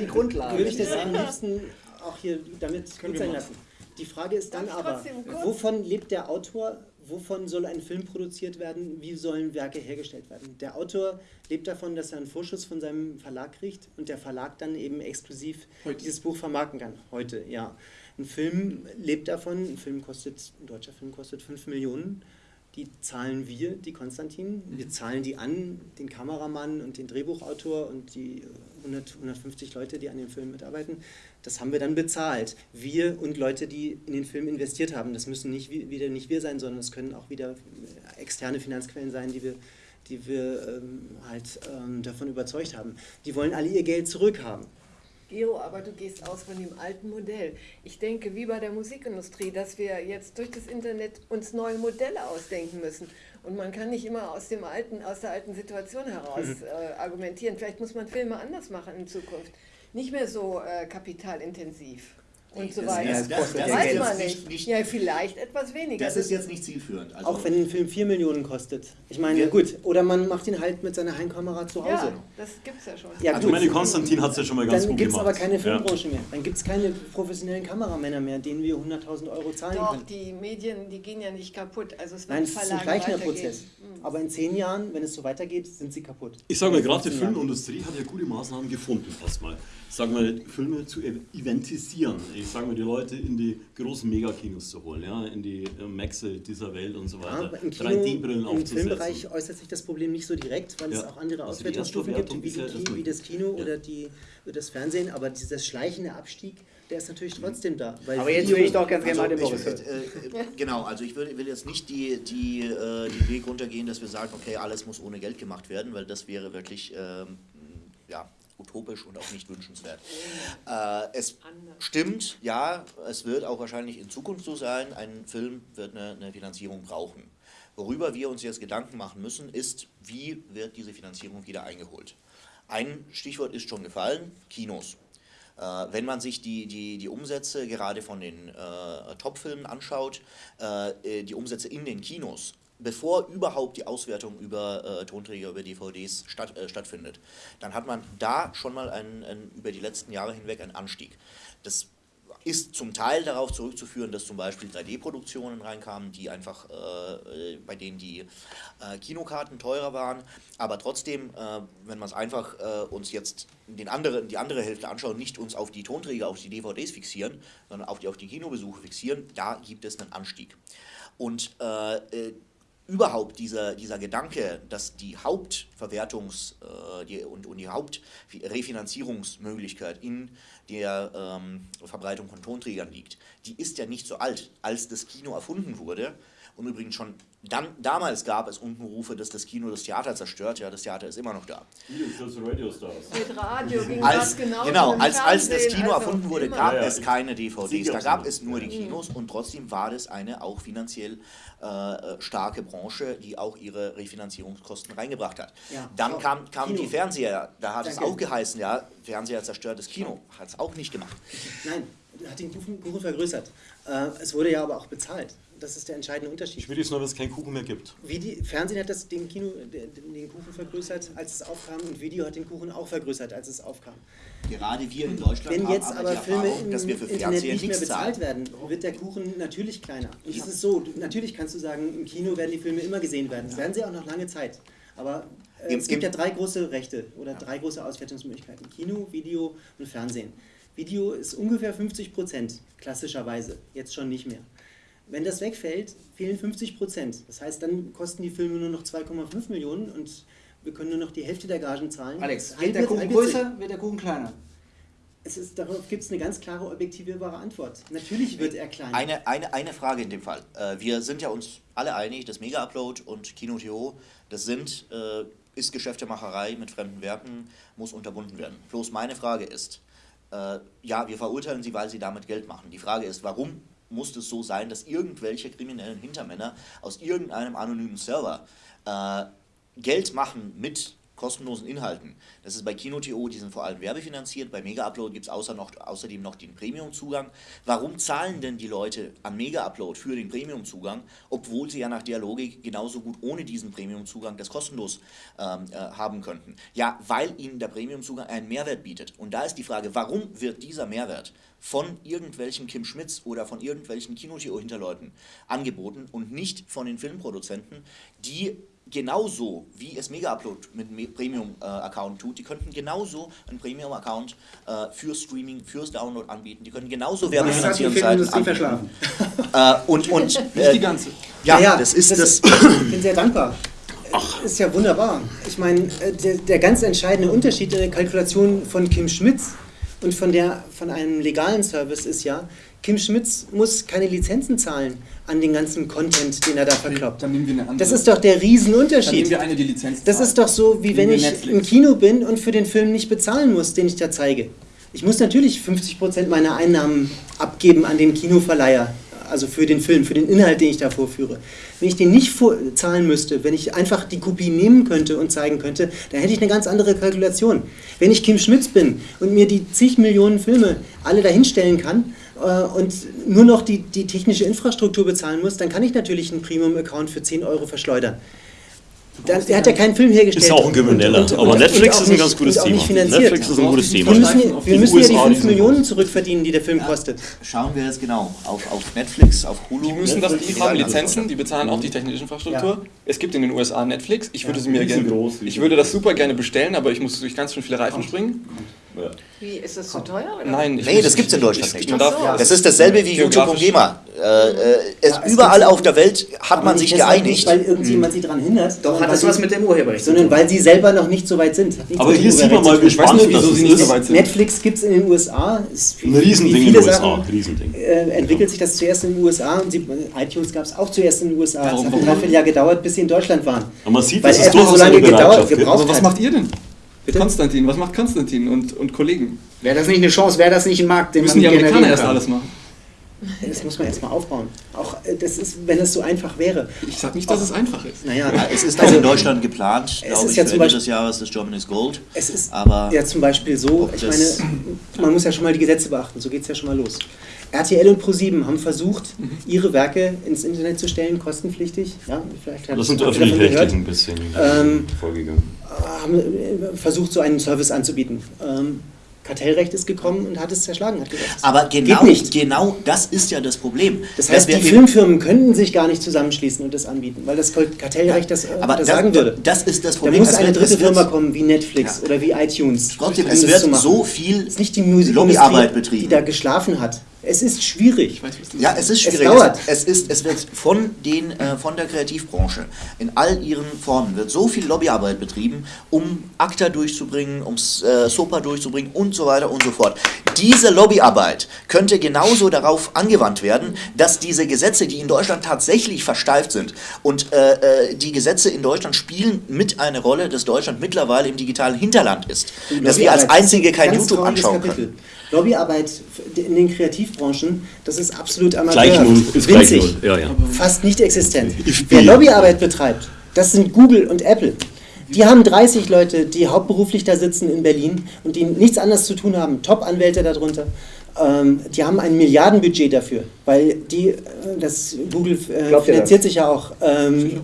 die Grundlage. würde ich das am liebsten auch hier damit Können gut sein lassen. Die Frage ist dann aber, wovon lebt der Autor? Wovon soll ein Film produziert werden? Wie sollen Werke hergestellt werden? Der Autor lebt davon, dass er einen Vorschuss von seinem Verlag kriegt und der Verlag dann eben exklusiv Heute. dieses Buch vermarkten kann. Heute, ja. Ein Film lebt davon, ein Film kostet, ein deutscher Film kostet 5 Millionen. Die zahlen wir, die Konstantin. Wir zahlen die an, den Kameramann und den Drehbuchautor und die äh, 100, 150 Leute, die an dem Film mitarbeiten. Das haben wir dann bezahlt. Wir und Leute, die in den Film investiert haben. Das müssen nicht wi- wieder nicht wir sein, sondern es können auch wieder äh, externe Finanzquellen sein, die wir, die wir ähm, halt ähm, davon überzeugt haben. Die wollen alle ihr Geld zurückhaben. Gero, aber du gehst aus von dem alten Modell. Ich denke, wie bei der Musikindustrie, dass wir jetzt durch das Internet uns neue Modelle ausdenken müssen. Und man kann nicht immer aus, dem alten, aus der alten Situation heraus äh, argumentieren. Vielleicht muss man Filme anders machen in Zukunft. Nicht mehr so äh, kapitalintensiv und so Das- weiter. das- das- das Weiß man nicht- nicht. Ja, vielleicht etwas weniger. Das ist jetzt nicht zielführend. Also, Auch wenn ein Film 4 Millionen kostet. Ich meine, Wir- gut, oder man macht ihn halt mit seiner Heimkamera zu Hause. Ja, das gibt es ja schon. Ja, Also gut. meine Konstantin hat es ja schon mal ganz Dann gut gibt es gemacht. aber keine Ja. Filmbranche mehr. Dann gibt es keine professionellen Kameramänner mehr, denen wir 100.000 Euro zahlen Doch, können. die Medien, die gehen ja nicht kaputt. Also es wird Nein, es ist ein weitergehen. Prozess. Aber in zehn Jahren, wenn es so weitergeht, sind sie kaputt. Ich sage mal, gerade die 15 Jahren. Filmindustrie hat ja gute Maßnahmen gefunden, erstmal. Sag mal, Filme zu ev- eventisieren. Ich sage mal, die Leute in die großen Megakinos zu holen, ja, in die äh, Maxe dieser Welt und so Ja, weiter. im, Kino, 3D-Brillen Im aufzusetzen. Filmbereich äußert sich das Problem nicht so direkt, weil es Ja. auch andere Also Auswertungsstufen gibt, wie, ja wie das. Kino Ja. oder die, das Fernsehen. Aber dieser schleichende Abstieg der ist natürlich trotzdem da. weil Aber jetzt will ich doch ganz gerne mal Also den ich, Boris äh, genau, also ich will, will jetzt nicht die, die, äh, den Weg runtergehen, dass wir sagen, okay, alles muss ohne Geld gemacht werden, weil das wäre wirklich ähm, ja, utopisch und auch nicht wünschenswert. Äh, es stimmt, ja, es wird auch wahrscheinlich in Zukunft so sein, ein Film wird eine, eine Finanzierung brauchen. Worüber wir uns jetzt Gedanken machen müssen, ist, wie wird diese Finanzierung wieder eingeholt. Ein Stichwort ist schon gefallen, Kinos. Äh, wenn man sich die, die, die Umsätze gerade von den äh, Top-Filmen anschaut, äh, die Umsätze in den Kinos, bevor überhaupt die Auswertung über äh, Tonträger, über DVDs statt, äh, stattfindet, dann hat man da schon mal einen, einen, über die letzten Jahre hinweg einen Anstieg. Das ist zum Teil darauf zurückzuführen, dass zum Beispiel 3D-Produktionen reinkamen, die einfach, äh, bei denen die äh, Kinokarten teurer waren. Aber trotzdem, äh, wenn man es einfach äh, uns jetzt den anderen, die andere Hälfte anschaut, nicht uns auf die Tonträger, auf die DVDs fixieren, sondern auf die, auf die Kinobesuche fixieren, da gibt es einen Anstieg. Und äh, äh, überhaupt dieser, dieser Gedanke, dass die Hauptverwertungs- äh, die, und, und die Hauptrefinanzierungsmöglichkeit in der ähm, Verbreitung von Tonträgern liegt, die ist ja nicht so alt. Als das Kino erfunden wurde, und übrigens schon dann, damals gab es Unkenrufe, dass das Kino das Theater zerstört, ja, das Theater ist immer noch da. Radio Stars. Mit Radio ging Als, das genau, mit als, als das Kino also erfunden wurde, gab Ja, ja. es keine DVDs, da gab es nur die Kinos und trotzdem war das eine auch finanziell äh, starke Branche, die auch ihre Refinanzierungskosten reingebracht hat. Ja. Dann kamen kam Kino. die Fernseher, da hat es Danke. auch geheißen, ja, Fernseher zerstört das Kino, hat es auch nicht gemacht. Nein, hat den Kuchen, Kuchen vergrößert. Äh, es wurde ja aber auch bezahlt. Das ist der entscheidende Unterschied. Ich will jetzt nur, dass es keinen Kuchen mehr gibt. Wie die, Fernsehen hat das den, Kino, den den Kuchen vergrößert, als es aufkam, und Video hat den Kuchen auch vergrößert, als es aufkam. Gerade wir in Deutschland Wenn haben jetzt aber, aber die Filme Erfahrung, im dass wir für Internet Fernseher nicht mehr bezahlt zahlen. werden, wird der Kuchen natürlich kleiner. Und es ist so, natürlich kannst du sagen, im Kino werden die Filme immer gesehen werden. Das werden sie auch noch lange Zeit. Aber äh, Im- es gibt ja drei große Rechte oder drei große Auswertungsmöglichkeiten. Kino, Video und Fernsehen. Video ist ungefähr 50 Prozent, klassischerweise. Jetzt schon nicht mehr. Wenn das wegfällt, fehlen 50 Prozent. Das heißt, dann kosten die Filme nur noch 2,5 Millionen und wir können nur noch die Hälfte der Gagen zahlen. Alex, wird der Kuchen größer, wird der Kuchen kleiner? Es ist, darauf gibt es eine ganz klare, objektivierbare Antwort. Natürlich wird er kleiner. Eine, eine, eine Frage in dem Fall. Äh, wir sind ja uns alle einig, das Mega-Upload und Kino.to, das sind, äh, ist Geschäftemacherei mit fremden Werken, muss unterbunden werden. Bloß meine Frage ist, äh, ja, wir verurteilen sie, weil sie damit Geld machen. Die Frage ist, warum muss es so sein, dass irgendwelche kriminellen Hintermänner aus irgendeinem anonymen Server äh, Geld machen mit kostenlosen Inhalten. Das ist bei Kino.to, die sind vor allem werbefinanziert. Bei Mega Upload gibt es außer noch, außerdem noch den Premium-Zugang. Warum zahlen denn die Leute an Mega Upload für den Premium-Zugang, obwohl sie ja nach der Logik genauso gut ohne diesen Premium-Zugang das kostenlos ähm, äh, haben könnten? Ja, weil ihnen der Premium-Zugang einen Mehrwert bietet. Und da ist die Frage, warum wird dieser Mehrwert von irgendwelchen Kim Schmitz oder von irgendwelchen Kino.to-Hinterleuten angeboten und nicht von den Filmproduzenten, die genauso wie es Mega Upload mit einem Premium-Account tut, die könnten genauso einen Premium-Account äh, für Streaming, fürs Download anbieten. Die können genauso Filmindustrie Seiten verschlafen? Äh, und, und, Nicht äh, die ganze. ja, das ist das. Ich bin sehr dankbar. Ist ja wunderbar. Ich meine, äh, der, der ganz entscheidende Unterschied in der Kalkulation von Kim Schmitz und von, der, von einem legalen Service ist ja, Kim Schmitz muss keine Lizenzen zahlen an den ganzen Content, den er da verkloppt. Dann nehmen wir eine andere. Das ist doch der dann nehmen Riesenunterschied. wir eine, die Lizenz Das zahlt. ist doch so, wie wenn Nehmen wir ich Netflix. im Kino bin und für den Film nicht bezahlen muss, den ich da zeige. Ich muss natürlich 50% meiner Einnahmen abgeben an den Kinoverleiher, also für den Film, für den Inhalt, den ich da vorführe. Wenn ich den nicht zahlen müsste, wenn ich einfach die Kopie nehmen könnte und zeigen könnte, dann hätte ich eine ganz andere Kalkulation. Wenn ich Kim Schmitz bin und mir die zig Millionen Filme alle dahinstellen kann und nur noch die, die technische Infrastruktur bezahlen muss, dann kann ich natürlich einen Premium-Account für 10 Euro verschleudern. Dann, der hat ja keinen Film hergestellt. Ist auch ein Krimineller. Und- und- Aber und Netflix ist ein nicht- ganz gutes Thema. Netflix ist ein gutes Thema. Wir müssen, wir müssen ja die USA, 5 die sind Millionen zurückverdienen, die der Film kostet. Schauen wir es genau. Auf, auf Netflix, auf Hulu. Die müssen das, die haben Lizenzen, die bezahlen auch die technische Infrastruktur. Ja. Es gibt in den USA Netflix. Ich würde Ja, sie mir gerne, ich würde das super gerne bestellen, aber ich muss durch ganz schön viele Reifen springen. Ja. Wie, ist das zu teuer? Oder? Nein, ich Nee, das gibt's in Deutschland ich, nicht. So. Das ist dasselbe wie YouTube und. GEMA. Äh, äh, es, Ja, es überall gibt- auf der Welt hat man sich geeinigt. Nicht, weil irgendjemand sie daran hindert. Doch, sondern hat das weil was sie- mit dem Urheberrecht Sondern weil sie selber noch nicht so weit sind. Aber hier sieht man mal, tun. weiß nicht, wieso sie nicht so weit sind. Netflix gibt es in den USA. Ist Ein Riesending in den USA. Sachen, Riesending. Äh, entwickelt sich das zuerst in den USA und sie, iTunes gab es auch zuerst in den USA. Es hat ein? Dreivierteljahr gedauert, bis sie in Deutschland waren. Aber man sieht, Weil dass es Apple so durchaus lange gedauert, gibt. gebraucht Aber was hat. macht ihr denn? Bitte? Konstantin, was macht Konstantin und, und Kollegen? Wäre das nicht eine Chance, wäre das nicht ein Markt, den Müssen man die Amerikaner erst alles machen? Das muss man erstmal aufbauen. Auch äh, das ist, wenn es so einfach wäre. Ich sag nicht, dass es einfach ist. Naja, Ja, es ist auch also, in Deutschland geplant, glaube ist ich, ja Ende Beispiel- des Jahres das Germany's Gold. Es ist Aber ja zum Beispiel so, ich meine, man muss ja schon mal die Gesetze beachten, so geht es ja schon mal los. RTL und ProSieben haben versucht, ihre Werke ins Internet zu stellen, kostenpflichtig. Ja, vielleicht Das sind habt ihr davon öffentlich-rechtlich ein bisschen Ähm, vorgegangen. haben äh, versucht, so einen Service anzubieten. Ähm, Kartellrecht ist gekommen und hat es zerschlagen. Hat gesagt, Aber genau, genau das ist ja das Problem. Das heißt, die Filmfirmen könnten sich gar nicht zusammenschließen und das anbieten, weil das Kartellrecht das, äh, aber das sagen würde. das ist das Da Problem. muss Es eine dritte Firma kommen, wie Netflix Ja. oder wie iTunes. Trotzdem, es wird so viel Lobbyarbeit betrieben. die da geschlafen hat. Es ist schwierig. Ja, es ist Es schwierig. dauert. Es, ist, es wird von, den, äh, von der Kreativbranche in all ihren Formen wird so viel Lobbyarbeit betrieben, um ACTA durchzubringen, um äh, SOPA durchzubringen und so weiter und so fort. Diese Lobbyarbeit könnte genauso darauf angewandt werden, dass diese Gesetze, die in Deutschland tatsächlich versteift sind und äh, äh, die Gesetze in Deutschland spielen mit eine Rolle, dass Deutschland mittlerweile im digitalen Hinterland ist, dass wir als einzige kein YouTube anschauen Kapitel. können. Lobbyarbeit in den Kreativbranchen, das ist absolut Gleich amateurhaft. null, ist gleich winzig, null. Ja, ja. fast nicht existent. Wer Lobbyarbeit betreibt, das sind Google und Apple. Die haben 30 Leute, die hauptberuflich da sitzen in Berlin und die nichts anderes zu tun haben, Top-Anwälte darunter. Ähm, die haben ein Milliardenbudget dafür, weil die, äh, das Google äh, finanziert sich ja auch, ähm,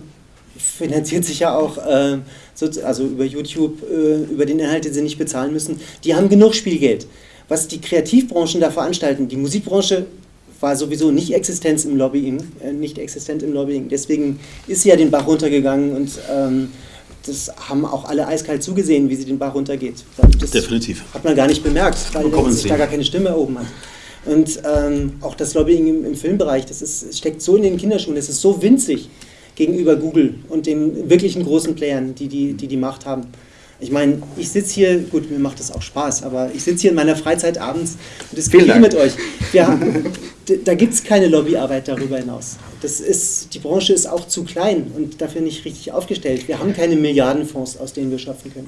finanziert sich ja auch, so, also über YouTube, äh, über den Inhalt, den sie nicht bezahlen müssen. Die haben genug Spielgeld. Was die Kreativbranchen da veranstalten, die Musikbranche war sowieso nicht existent im Lobbying, äh, nicht existent im Lobbying. Deswegen ist sie ja den Bach runtergegangen und ähm, das haben auch alle eiskalt zugesehen, wie sie den Bach runtergeht. Das Definitiv. Hat man gar nicht bemerkt, weil Bekommen sich da gar keine Stimme erhoben hat. Und ähm, auch das Lobbying im, im Filmbereich, das ist, steckt so in den Kinderschuhen, das ist so winzig gegenüber Google und den wirklichen großen Playern, die die, die, die Macht haben. Ich meine, ich sitze hier, gut, mir macht das auch Spaß, aber ich sitze hier in meiner Freizeit abends und diskutiere mit euch. D- da gibt es keine Lobbyarbeit darüber hinaus. Das ist, die Branche ist auch zu klein und dafür nicht richtig aufgestellt. Wir haben keine Milliardenfonds, aus denen wir schöpfen können.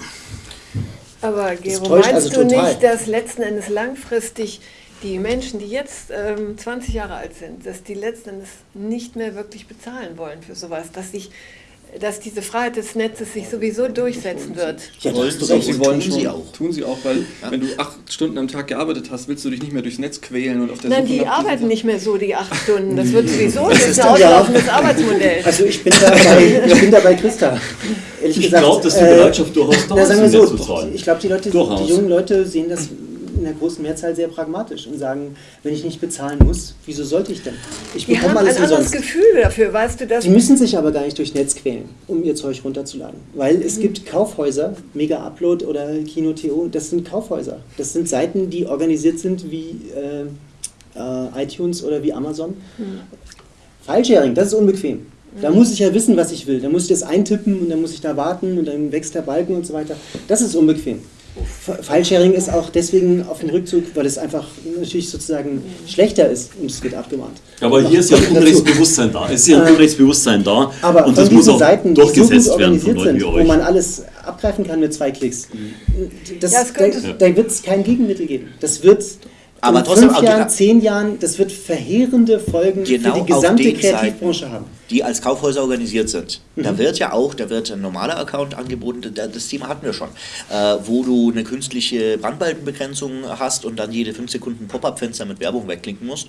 Aber Gero, meinst also du total. nicht, dass letzten Endes langfristig die Menschen, die jetzt ähm, 20 Jahre alt sind, dass die letzten Endes nicht mehr wirklich bezahlen wollen für sowas, dass sich dass diese Freiheit des Netzes sich sowieso durchsetzen wird. Ja, da Wollen sie. Sie wollen tun schon, sie auch. Tun sie auch, weil wenn du acht Stunden am Tag gearbeitet hast, willst du dich nicht mehr durchs Netz quälen und auf der Nein, Suche die arbeiten nicht mehr so die acht Stunden. Das wird sowieso Das ist ein ja- auslaufendes Arbeitsmodell. Also ich bin da bei, ich bin da bei Christa. Ehrlich Ich glaube, dass die äh, Bereitschaft durchaus da ist, sagen wir mehr so, zu zahlen. ich glaube, die Leute, Durchaus. die jungen Leute sehen das der großen Mehrzahl sehr pragmatisch und sagen, wenn ich nicht bezahlen muss, wieso sollte ich denn? Ich bekomme haben ein alles anderes umsonst. Gefühl dafür, weißt du das? Die müssen sich aber gar nicht durchs Netz quälen, um ihr Zeug runterzuladen. Weil es gibt Kaufhäuser, Mega Upload oder Kino.to, das sind Kaufhäuser. Das sind Seiten, die organisiert sind wie äh, äh, iTunes oder wie Amazon. Filesharing, das ist unbequem. Da muss ich ja wissen, was ich will. Da muss ich das eintippen und dann muss ich da warten und dann wächst der Balken und so weiter. Das ist unbequem. Filesharing ist auch deswegen auf dem Rückzug, weil es einfach natürlich sozusagen schlechter ist und es wird abgemahnt. Aber hier ist ja ein Unrechtsbewusstsein da. Es ist ja ein Unrechtsbewusstsein da. Aber und von das muss auch Seiten, die so durchgesetzt werden von Leuten sind, wie wo man alles abgreifen kann mit zwei Klicks, das, Ja, es da, da wird es kein Gegenmittel geben. Das wird Aber in trotzdem fünf Jahren, zehn Jahren, das wird verheerende Folgen Genau für die auf gesamte Kreativbranche Seiten. haben. die als Kaufhäuser organisiert sind. Mhm. Da wird ja auch, da wird ein normaler Account angeboten, da- das Thema hatten wir schon, äh, wo du eine künstliche Brandbalkenbegrenzung hast und dann jede 5 Sekunden Pop-up-Fenster mit Werbung wegklicken musst.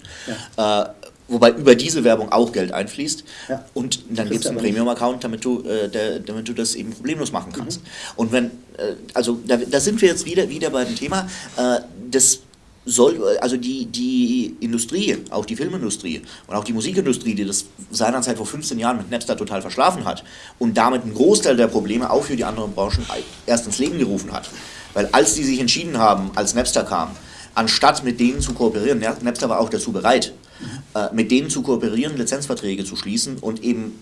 Äh, wobei über diese Werbung auch Geld einfließt. Ja. Und dann gibt es einen. Premium-Account, damit, du, äh, der, damit du das eben problemlos machen kannst. Mhm. Und wenn, äh, also da, da sind wir jetzt wieder, wieder bei dem Thema, äh, das soll, also die, die Industrie, auch die Filmindustrie und auch die Musikindustrie, die das seinerzeit vor 15 Jahren mit Napster total verschlafen hat und damit einen Großteil der Probleme auch für die anderen Branchen erst ins Leben gerufen hat. Weil als die sich entschieden haben, als Napster kam, anstatt mit denen zu kooperieren, Napster war auch dazu bereit, äh, mit denen zu kooperieren, Lizenzverträge zu schließen und eben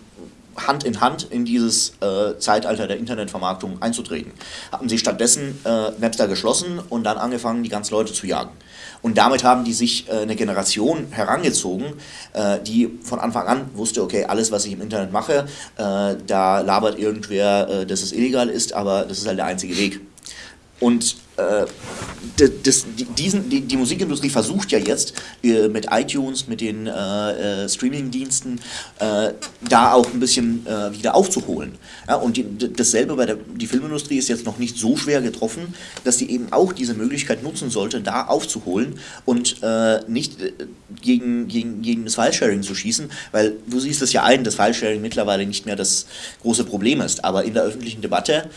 Hand in Hand in dieses äh, Zeitalter der Internetvermarktung einzutreten. Haben sie stattdessen äh, Napster geschlossen und dann angefangen, die ganzen Leute zu jagen. Und damit haben die sich äh, eine Generation herangezogen, äh, die von Anfang an wusste, okay, alles, was ich im Internet mache, äh, da labert irgendwer, äh, dass es illegal ist, aber das ist halt der einzige Weg. Und äh, das, die, diesen, die, die, Musikindustrie versucht ja jetzt äh, mit iTunes, mit den äh, äh Streaming-Diensten, äh, da auch ein bisschen äh, wieder aufzuholen. Ja, und die, dasselbe bei der die Filmindustrie ist jetzt noch nicht so schwer getroffen, dass die eben auch diese Möglichkeit nutzen sollte, da aufzuholen und nicht gegen, gegen, gegen das File-Sharing zu schießen, weil du siehst es ja ein, dass File-Sharing mittlerweile nicht mehr das große Problem ist, aber in der öffentlichen Debatte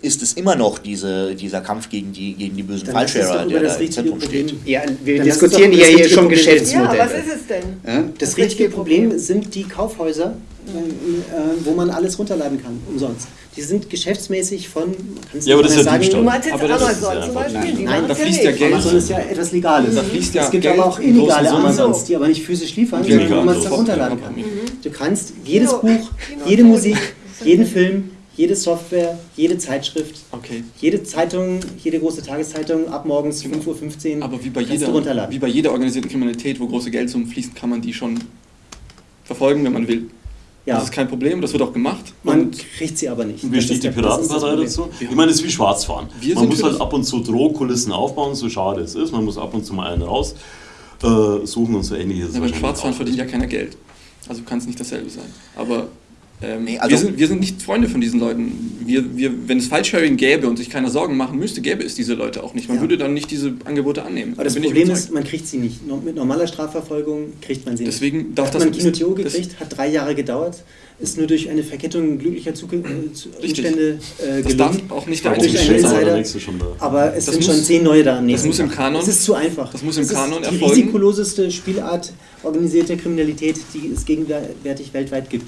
ist es immer noch diese dieser Kampf gegen die, gegen die bösen Fallscherer, der da im Zentrum steht. Ja, wir Dann diskutieren ja hier schon Geschäftsmodelle. Ja, was ist es denn? Ja? Das, das richtige Problem, Problem sind die Kaufhäuser, äh, wo man alles runterladen kann, umsonst. Die sind geschäftsmäßig von. Ja, aber das ist ja sagen, Diebstahl. Du meinst jetzt aber Amazon ja zum Beispiel? Nein, nein da fließt ja Geld. Amazon ist ja etwas Legales. Da fließt ja es gibt Geld aber auch illegale Amazons, die aber nicht physisch liefern, sondern wo man es dann runterladen kann. Du kannst jedes Buch, jede Musik, jeden Film, jede Software, jede Zeitschrift, okay. jede Zeitung, jede große Tageszeitung ab morgens genau. 5.15 Uhr Aber wie bei, jeder, wie bei jeder organisierten Kriminalität, wo große Geldsummen fließen, kann man die schon verfolgen, wenn man will. Ja. Das ist kein Problem, das wird auch gemacht. Man kriegt sie aber nicht. Wie steht die Piratenpartei dazu? Ich meine, es ist wie Schwarzfahren. Wir man muss halt ab und zu Drohkulissen aufbauen, so schade es ist. Man muss ab und zu mal einen raus äh, suchen und so ähnliches. Ja, beim Schwarzfahren verdient ja keiner Geld. Also kann es nicht dasselbe sein. Aber ähm, nee, also wir, sind, wir sind nicht Freunde von diesen Leuten. Wir, wir, wenn es File-Sharing gäbe und sich keiner Sorgen machen müsste, gäbe es diese Leute auch nicht. Man ja. würde dann nicht diese Angebote annehmen. Aber das Problem ist, man kriegt sie nicht. Mit normaler Strafverfolgung kriegt man sie Deswegen nicht. Darf hat das man Kino Theo gekriegt, hat drei Jahre gedauert, ist nur durch eine Verkettung glücklicher Zustände äh, gelungen. Das darf auch nicht der einzige sein. Aber es das sind muss, schon zehn neue da am nächsten Das muss im Kanon. Das ist zu einfach. Das muss im das Kanon ist die erfolgen. risikoloseste Spielart organisierter Kriminalität, die es gegenwärtig weltweit gibt.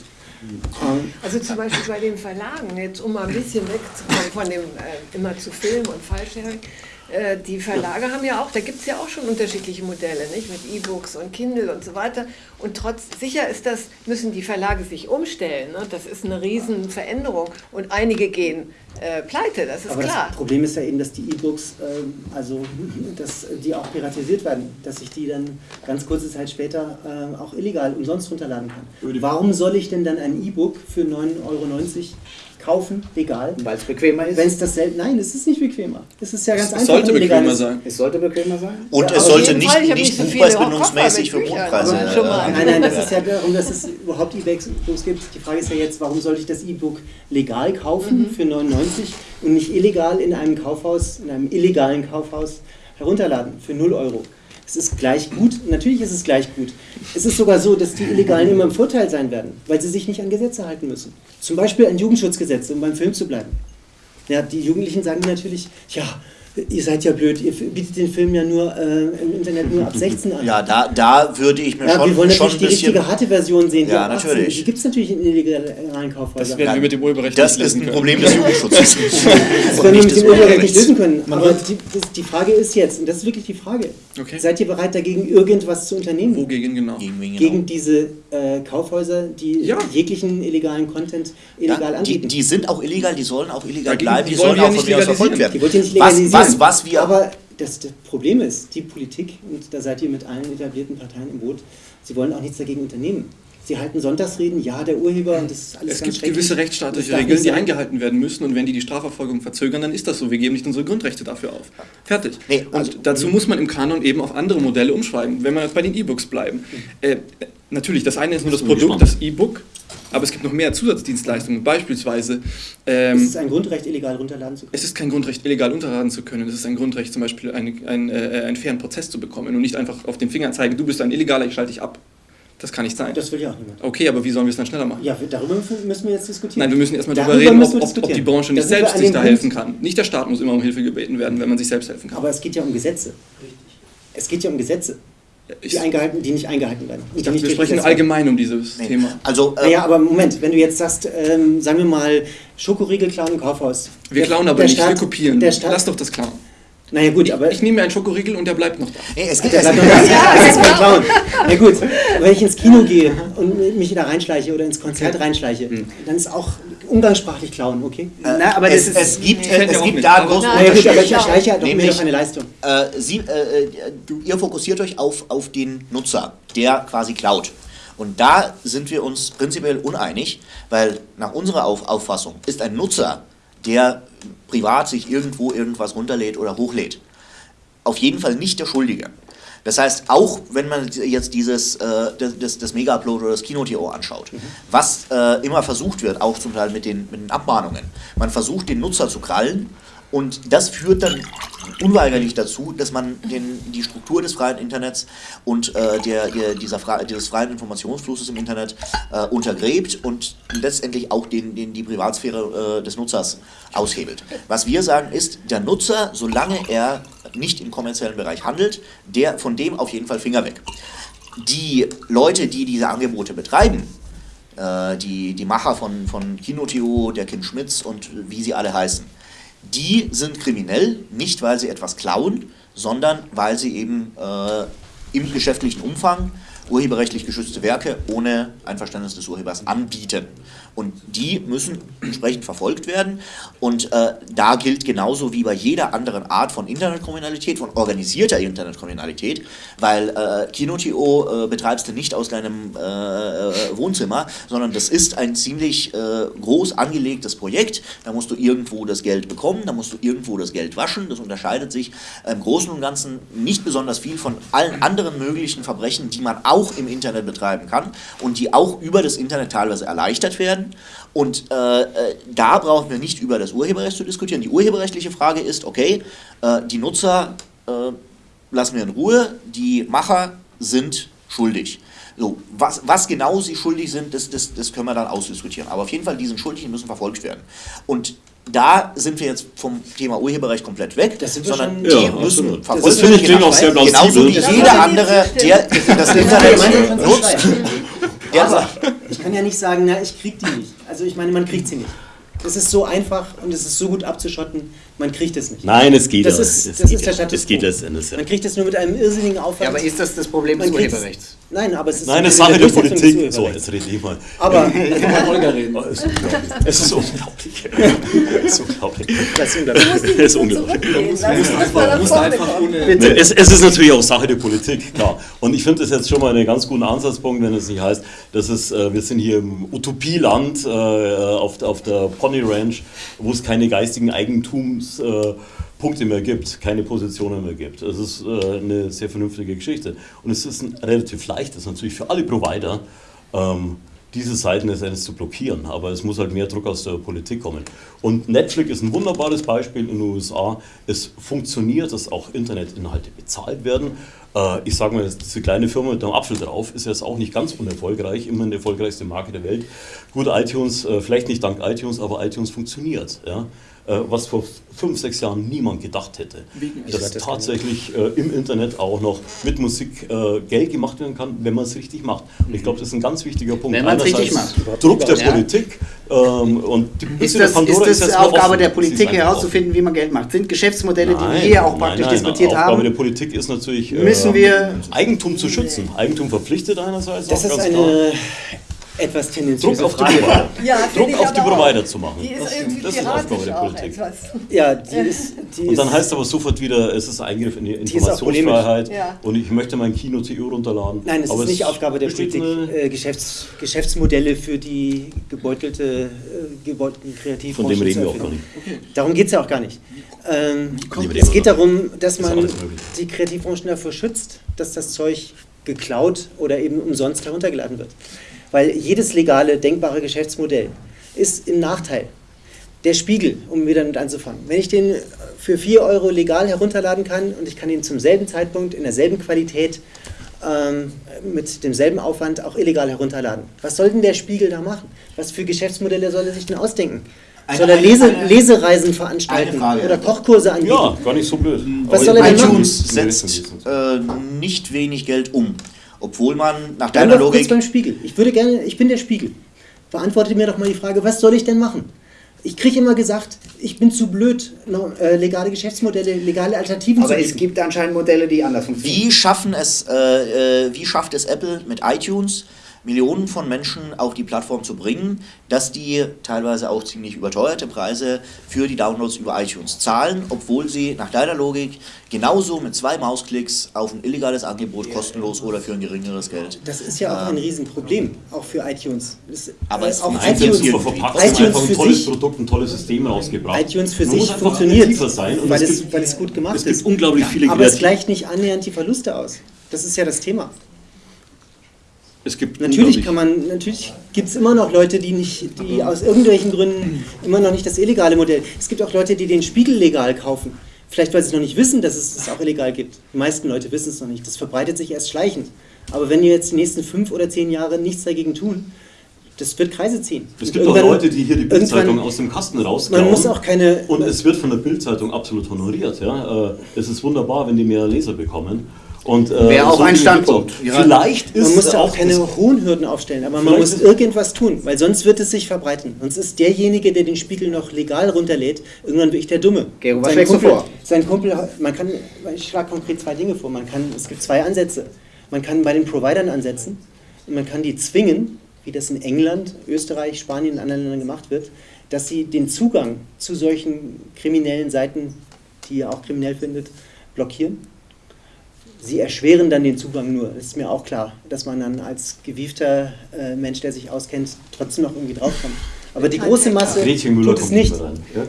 Also zum Beispiel bei den Verlagen, jetzt um mal ein bisschen wegzukommen von dem äh, immer zu Film und Fallsharing, äh, die Verlage haben ja auch, da gibt es ja auch schon unterschiedliche Modelle, nicht? Mit E-Books und Kindle und so weiter. Und trotz, sicher ist das, müssen die Verlage sich umstellen. Ne? Das ist eine Riesenveränderung. Und einige gehen äh, pleite, das ist Aber klar. Das Problem ist ja eben, dass die E-Books, äh, also dass die auch piratisiert werden, dass ich die dann ganz kurze Zeit später äh, auch illegal umsonst runterladen kann. Warum soll ich denn dann ein E-Book für 9,90 Euro kaufen, legal. Weil es bequemer ist? Wenn es dasselbe. Nein, es ist nicht bequemer. Es ist ja ganz es einfach. sollte bequemer sein. Es sollte bequemer sein. Und ja, es sollte nicht, nicht, nicht so buchpreisbindungsmäßig für Buchpreise. Nein, nein, das ist ja darum, dass es überhaupt E-Books gibt. Die Frage ist ja jetzt, warum sollte ich das E-Book legal kaufen mhm. für 99 und nicht illegal in einem Kaufhaus, in einem illegalen Kaufhaus herunterladen für 0 Euro? Es ist gleich gut, natürlich ist es gleich gut. Es ist sogar so, dass die Illegalen immer im Vorteil sein werden, weil sie sich nicht an Gesetze halten müssen. Zum Beispiel ein Jugendschutzgesetz, um beim Film zu bleiben. Ja, die Jugendlichen sagen natürlich, ja, Ihr seid ja blöd, ihr bietet den Film ja nur äh, im Internet nur ab 16 an. Ja, da, da würde ich mir ja, schon Wir wollen natürlich die richtige harte Version sehen. Ja, natürlich. Die gibt es natürlich in illegalen Kaufhäusern. Das werden wir mit dem Urheberrecht Das ist ein Problem des Jugendschutzes. das werden wir mit dem Urheberrecht nicht lösen können. Aber die, das, die, Frage ist jetzt, und das ist wirklich die Frage, okay. seid ihr bereit dagegen irgendwas zu unternehmen? Wogegen genau? Gegen, genau. gegen diese äh, Kaufhäuser, die ja. jeglichen illegalen Content illegal ja, anbieten. Die, die, sind auch illegal, die sollen auch illegal dagegen, bleiben, die, die sollen auch von mir aus verfolgt werden. Die wollt ihr nicht legalisieren. Was, was, was wir... Aber das, das, Problem ist, die Politik, und da seid ihr mit allen etablierten Parteien im Boot, sie wollen auch nichts dagegen unternehmen. Sie halten Sonntagsreden, ja, der Urheber und das ist alles Es gibt gewisse rechtsstaatliche Regeln, die eingehalten werden müssen und wenn die die Strafverfolgung verzögern, dann ist das so. Wir geben nicht unsere Grundrechte dafür auf. Fertig. Nee, also, und dazu muss man im Kanon eben auf andere Modelle umschreiben, wenn wir bei den E-Books bleiben. Mhm. Äh, natürlich, das eine ist nur das Produkt, das E-Book, aber es gibt noch mehr Zusatzdienstleistungen. Beispielsweise. Ähm, es ist ein Grundrecht, illegal runterladen zu können. Es ist kein Grundrecht, illegal runterladen zu können. Es ist ein Grundrecht, zum Beispiel eine, ein, äh, einen fairen Prozess zu bekommen und nicht einfach auf den Finger zeigen, du bist ein Illegaler, ich schalte dich ab. Das kann nicht sein. Das will ja auch niemand. Okay, aber wie sollen wir es dann schneller machen? Ja, darüber müssen wir jetzt diskutieren. Nein, wir müssen erstmal Darüber darüber reden, ob, ob, ob die. Branche nicht selbst sich da Punkt- helfen kann. Nicht der Staat muss immer um Hilfe gebeten werden, wenn man sich selbst helfen kann. Aber es geht ja um Gesetze. Es geht ja um Gesetze, die, eingehalten, die nicht eingehalten werden. ich Die dachte, nicht wir sprechen allgemein um dieses Nee. Thema. Also, äh, Naja, aber Moment, wenn du jetzt sagst, ähm, sagen wir mal, Schokoriegel klauen im Kaufhaus. Wir Der- klauen aber nicht, wir Staat- kopieren. Der Staat, Lass doch das klauen. naja gut, aber Ich nehme mir einen Schokoriegel und der bleibt noch da. nee, es geht, der es, bleibt noch da. Das ist kein Clown. Na gut, wenn ich ins Kino gehe und mich da reinschleiche oder ins Konzert reinschleiche, dann ist auch umgangssprachlich klauen, okay? Na, aber das es, ist, es gibt, fällt es gibt da einen Aber- großen Nein, naja gut, Unterschied. aber ich erschleiche ja doch mir Nämlich- doch eine Leistung. Äh, Sie, äh, äh, ihr fokussiert euch auf, auf den Nutzer, der quasi klaut. Und da sind wir uns prinzipiell uneinig, weil nach unserer auf Auffassung ist ein Nutzer, der privat sich irgendwo irgendwas runterlädt oder hochlädt, auf jeden Fall nicht der Schuldige. Das heißt, auch wenn man jetzt dieses äh, das, das, Mega-Upload oder das Kino.to anschaut, was äh, immer versucht wird, auch zum Teil mit den, mit den Abmahnungen, man versucht den Nutzer zu krallen und das führt dann unweigerlich dazu, dass man den, die Struktur des freien Internets und äh, der, der, dieser frei, dieses freien Informationsflusses im Internet äh, untergräbt und letztendlich auch den, den, die Privatsphäre äh, des Nutzers aushebelt. Was wir sagen ist, der Nutzer, solange er nicht im kommerziellen Bereich handelt, der von dem auf jeden Fall Finger weg. Die Leute, die diese Angebote betreiben, äh, die, die Macher von, von Kino.to, der Kim Schmitz und wie sie alle heißen, die sind kriminell, nicht weil sie etwas klauen, sondern weil sie eben äh, im geschäftlichen Umfang urheberrechtlich geschützte Werke ohne Einverständnis des Urhebers anbieten. Und die müssen entsprechend verfolgt werden. Und äh, da gilt genauso wie bei jeder anderen Art von Internetkriminalität, von organisierter Internetkriminalität, weil äh, Kino.to äh, betreibst du nicht aus deinem äh, äh, Wohnzimmer, sondern das ist ein ziemlich äh, groß angelegtes Projekt. Da musst du irgendwo das Geld bekommen, da musst du irgendwo das Geld waschen. Das unterscheidet sich im Großen und Ganzen nicht besonders viel von allen anderen möglichen Verbrechen, die man auch im Internet betreiben kann und die auch über das Internet teilweise erleichtert werden. Und äh, äh, da brauchen wir nicht über das Urheberrecht zu diskutieren. Die urheberrechtliche Frage ist, okay, äh, die Nutzer äh, lassen wir in Ruhe, die Macher sind schuldig. So, was, was genau sie schuldig sind, das, das, das können wir dann ausdiskutieren. Aber auf jeden Fall, die sind schuldig, die müssen verfolgt werden. Und da sind wir jetzt vom Thema Urheberrecht komplett weg, Das sind wir sondern schon- die Ja, müssen absolut. verfolgt Das finde ich werden. klingt auch sehr Genauso wie jeder andere, der das Internet nutzt. Aber ich kann ja nicht sagen, na, ich krieg die nicht. Also ich meine, man kriegt sie nicht. Es ist so einfach und es ist so gut abzuschotten, man kriegt es nicht. Nein, es geht Das ist- es das geht ist der. Status Es geht quo. letzten Endes ja. Man kriegt es nur mit einem irrsinnigen Aufwand. ja, aber ist das das Problem des Urheberrechts? Nein, aber es ist Nein, ist Sache der Politik. So, jetzt rede ich mal. Aber Mal Holger reden. Oh, es ist unglaublich. Es ist unglaublich. Es ist unglaublich. das ist unglaublich. Es ist natürlich auch Sache der Politik, klar. Und ich finde das jetzt schon mal einen ganz guten Ansatzpunkt, wenn es nicht heißt, dass es, äh, wir sind hier im Utopieland äh, auf, der- auf der Pony Ranch, wo es keine geistigen Eigentumspunkte Punkte mehr gibt, keine Positionen mehr gibt. Das ist äh, eine sehr vernünftige Geschichte. Und es ist ein relativ leichtes natürlich für alle Provider, ähm, diese Seiten letztendlich zu blockieren. Aber es muss halt mehr Druck aus der Politik kommen. Und Netflix ist ein wunderbares Beispiel in den USA. Es funktioniert, dass auch Internetinhalte bezahlt werden. Äh, ich sage mal, diese kleine Firma mit einem Apfel drauf ist jetzt auch nicht ganz unerfolgreich, immerhin die erfolgreichste Marke der Welt. Gut, iTunes, äh, vielleicht nicht dank iTunes, aber iTunes funktioniert. Ja? Äh, was vor fünf, sechs Jahren niemand gedacht hätte. Dass tatsächlich äh, im Internet auch noch mit Musik äh, Geld gemacht werden kann, wenn man es richtig macht. Und ich glaube, das ist ein ganz wichtiger Punkt. Wenn man's richtig Einerseits Druck der Ja. Politik ähm, und die Ist der das, Pandora ist das noch Aufgabe der Politik ist herauszufinden, wie man Geld macht? Sind Geschäftsmodelle, offen. die wir hier auch praktisch nein, diskutiert Aufgabe haben? der Politik ist natürlich, Müssen äh, wir- Eigentum zu schützen. Eigentum verpflichtet einerseits Das ist ganz klar. Etwas Druck tendenziöse auf die. Provider. Ja, Druck auf die. Provider zu machen. Die ist Das- irgendwie das ist Aufgabe der Politik. Ja, die ist. Die Und dann heißt aber sofort wieder, es ist ein Eingriff in die Informationsfreiheit. Ja. und ich möchte mein Kino TU runterladen. Nein, es aber ist nicht Aufgabe der Politik, äh, Geschäfts, Geschäftsmodelle für die gebeutelte, äh, gebeutelten Kreativbranchen Von dem reden wir auch gar nicht. Darum geht es ja auch gar nicht. Ähm, es geht darum, dass man die Kreativbranchen davor schützt, dass das Zeug geklaut oder eben umsonst heruntergeladen wird. Weil jedes legale, denkbare Geschäftsmodell ist im Nachteil. Der Spiegel, um wieder mit anzufangen. Wenn ich den für 4 Euro legal herunterladen kann und ich kann ihn zum selben Zeitpunkt in derselben Qualität ähm, mit demselben Aufwand auch illegal herunterladen. Was soll denn der Spiegel da machen? Was für Geschäftsmodelle soll er sich denn ausdenken? Eine- soll er Lese, eine- Lesereisen veranstalten oder Kochkurse anbieten? Ja, gar nicht so blöd. Was Aber soll er denn machen? iTunes setzt äh, nicht wenig Geld um, obwohl man nach deiner Logik beim Spiegel. Ich würde gerne, ich bin der Spiegel. Beantwortet mir doch mal die Frage, was soll ich denn machen? Ich kriege immer gesagt, ich bin zu blöd, äh, legale Geschäftsmodelle, legale Alternativen Aber zu es bieten. gibt anscheinend Modelle, die anders funktionieren. Wie schaffen es, äh, äh, wie schafft es Apple mit iTunes Millionen von Menschen auf die Plattform zu bringen, dass die teilweise auch ziemlich überteuerte Preise für die Downloads über iTunes zahlen, obwohl sie nach deiner Logik genauso mit zwei Mausklicks auf ein illegales Angebot kostenlos oder für ein geringeres Geld. Das ist ja auch ein Riesenproblem, auch für iTunes. Das, Aber äh, es auch funktioniert iTunes, irgendwie. verpackt iTunes einfach ein tolles sich- Produkt, ein tolles System rausgebracht. iTunes für Man sich funktioniert, sein und weil, es es, gibt, weil es gut gemacht es gibt ist. unglaublich viele Aber es Kreativ- gleicht nicht annähernd die Verluste aus. Das ist ja das Thema. Es gibt Natürlich kann man, natürlich gibt es immer noch Leute, die nicht, die aus irgendwelchen Gründen immer noch nicht das illegale Modell. Es gibt auch Leute, die den Spiegel legal kaufen. Vielleicht weil sie noch nicht wissen, dass es es auch illegal gibt. Die meisten Leute wissen es noch nicht. Das verbreitet sich erst schleichend. Aber wenn wir jetzt die nächsten fünf oder zehn Jahre nichts dagegen tun, das wird Kreise ziehen. Es gibt auch Leute, die hier die Bildzeitung aus dem Kasten rausklauen. Man muss auch keine. Und es wird von der Bildzeitung absolut honoriert. Ja? Äh, Es ist wunderbar, wenn die mehr Leser bekommen. Und, äh, Wäre auch ein Dinge gibt's Standpunkt. Ja. Vielleicht ist Man muss da auch keine hohen Hürden aufstellen, aber man muss irgendwas tun, weil sonst wird es sich verbreiten. Sonst ist derjenige, der den Spiegel noch legal runterlädt, irgendwann wirklich der Dumme. Gero, was schlägst du vor? Sein Kumpel, man kann, ich schlage konkret zwei Dinge vor. Man kann, es gibt zwei Ansätze. Man kann bei den Providern ansetzen und man kann die zwingen, wie das in England, Österreich, Spanien und anderen Ländern gemacht wird, dass sie den Zugang zu solchen kriminellen Seiten, die ihr auch kriminell findet, blockieren. Sie erschweren dann den Zugang nur. Das ist mir auch klar, dass man dann als gewiefter äh, Mensch, der sich auskennt, trotzdem noch irgendwie draufkommt. Aber die große Masse tut es nicht.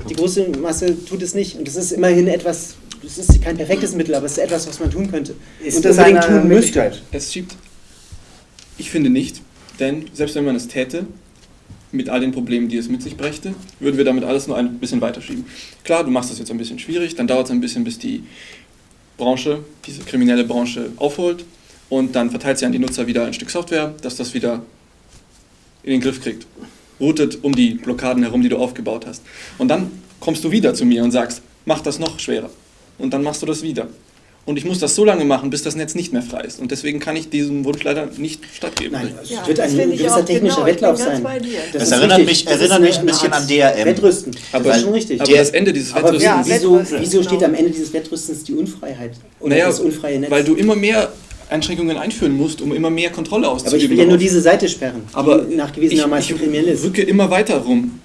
Die große Masse tut es nicht. Und das ist immerhin etwas, das ist kein perfektes Mittel, aber es ist etwas, was man tun könnte. Ist und das unbedingt tun müsste. Es schiebt. Ich finde nicht, denn selbst wenn man es täte, mit all den Problemen, die es mit sich brächte, würden wir damit alles nur ein bisschen weiterschieben. Klar, du machst das jetzt ein bisschen schwierig, dann dauert es ein bisschen, bis die Branche, diese kriminelle Branche aufholt und dann verteilt sie an die Nutzer wieder ein Stück Software, dass das wieder in den Griff kriegt. Routet um die Blockaden herum, die du aufgebaut hast. Und dann kommst du wieder zu mir und sagst, mach das noch schwerer. Und dann machst du das wieder. Und ich muss das so lange machen, bis das Netz nicht mehr frei ist. Und deswegen kann ich diesem Wunsch leider nicht stattgeben. Nein, es Ja, wird das ein ich gewisser technischer genau, ich Wettlauf sein. Das ist erinnert richtig. mich- Das erinnert mich ein bisschen an DRM. Wettrüsten. Aber- das ist schon richtig. aber das Ende dieses aber Wettrüstens- Ja, wieso, Wettrüsten, wieso steht genau. am Ende dieses Wettrüstens die Unfreiheit? Oder Naja, das unfreie Netz? weil du immer mehr Einschränkungen einführen musst, um immer mehr Kontrolle aber auszuüben. ich will ja nur diese Seite sperren, aber die nachgewiesenermaßen ich, kriminell ich ist. rücke immer weiter rum.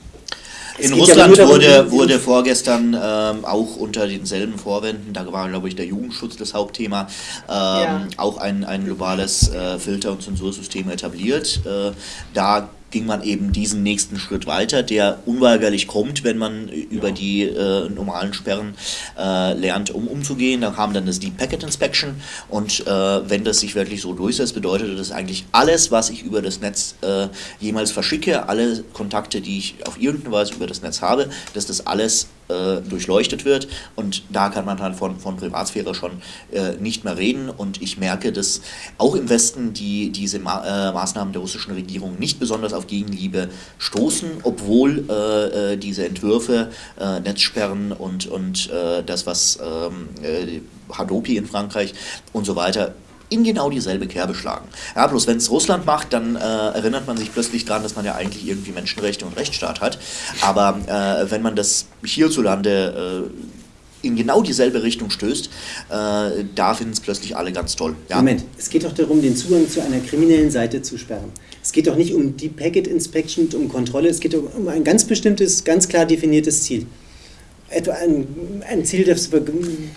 In ja Russland darum, wurde, wurde vorgestern ähm, auch unter denselben Vorwänden, da war glaube ich der Jugendschutz das Hauptthema, ähm, Ja. auch ein, ein globales äh, Filter- und Zensursystem etabliert. Äh, da ging man eben diesen nächsten Schritt weiter, der unweigerlich kommt, wenn man über die äh, normalen Sperren äh, lernt, um umzugehen. Da kam dann das Deep Packet Inspection und äh, wenn das sich wirklich so durchsetzt, bedeutet das eigentlich alles, was ich über das Netz äh, jemals verschicke, alle Kontakte, die ich auf irgendeine Weise über das Netz habe, dass das alles äh, durchleuchtet wird. Und da kann man halt von, von Privatsphäre schon äh, nicht mehr reden. Und ich merke, dass auch im Westen die, diese Ma äh, Maßnahmen der russischen Regierung nicht besonders auf Gegenliebe stoßen, obwohl äh, äh, diese Entwürfe, Netzsperren und, und das, was ähm, äh, Hadopi in Frankreich und so weiter in genau dieselbe Kerbe schlagen. Ja, bloß wenn es Russland macht, dann äh, erinnert man sich plötzlich daran, dass man ja eigentlich irgendwie Menschenrechte und Rechtsstaat hat. Aber äh, wenn man das hierzulande äh, in genau dieselbe Richtung stößt, äh, da finden es plötzlich alle ganz toll. Ja? Moment, es geht doch darum, den Zugang zu einer kriminellen Seite zu sperren. Es geht doch nicht um die Packet Inspection um Kontrolle, es geht um ein ganz bestimmtes, ganz klar definiertes Ziel. Etwa ein, ein Ziel, das wir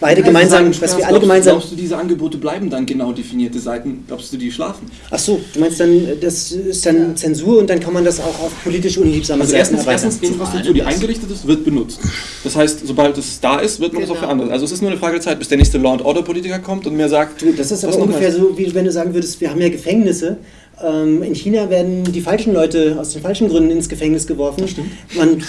beide gemeinsam, was wir alle gemeinsam. Glaubst du, diese Angebote bleiben dann genau definierte Seiten? Glaubst du, die schlafen? Ach so, du meinst dann, das ist dann Zensur und dann kann man das auch auf politisch unliebsame Also Seiten erstens, erweitern. erstens Infrastruktur, die eingerichtet ist, wird benutzt. Das heißt, sobald es da ist, wird man es auch für Genau. andere. Also es ist nur eine Frage der Zeit, bis der nächste Law and Order Politiker kommt und mir sagt, Du, das ist aber ungefähr so, wie wenn du sagen würdest, wir haben ja Gefängnisse. Ähm, in China werden die falschen Leute aus den falschen Gründen ins Gefängnis geworfen. Das stimmt. Man, äh,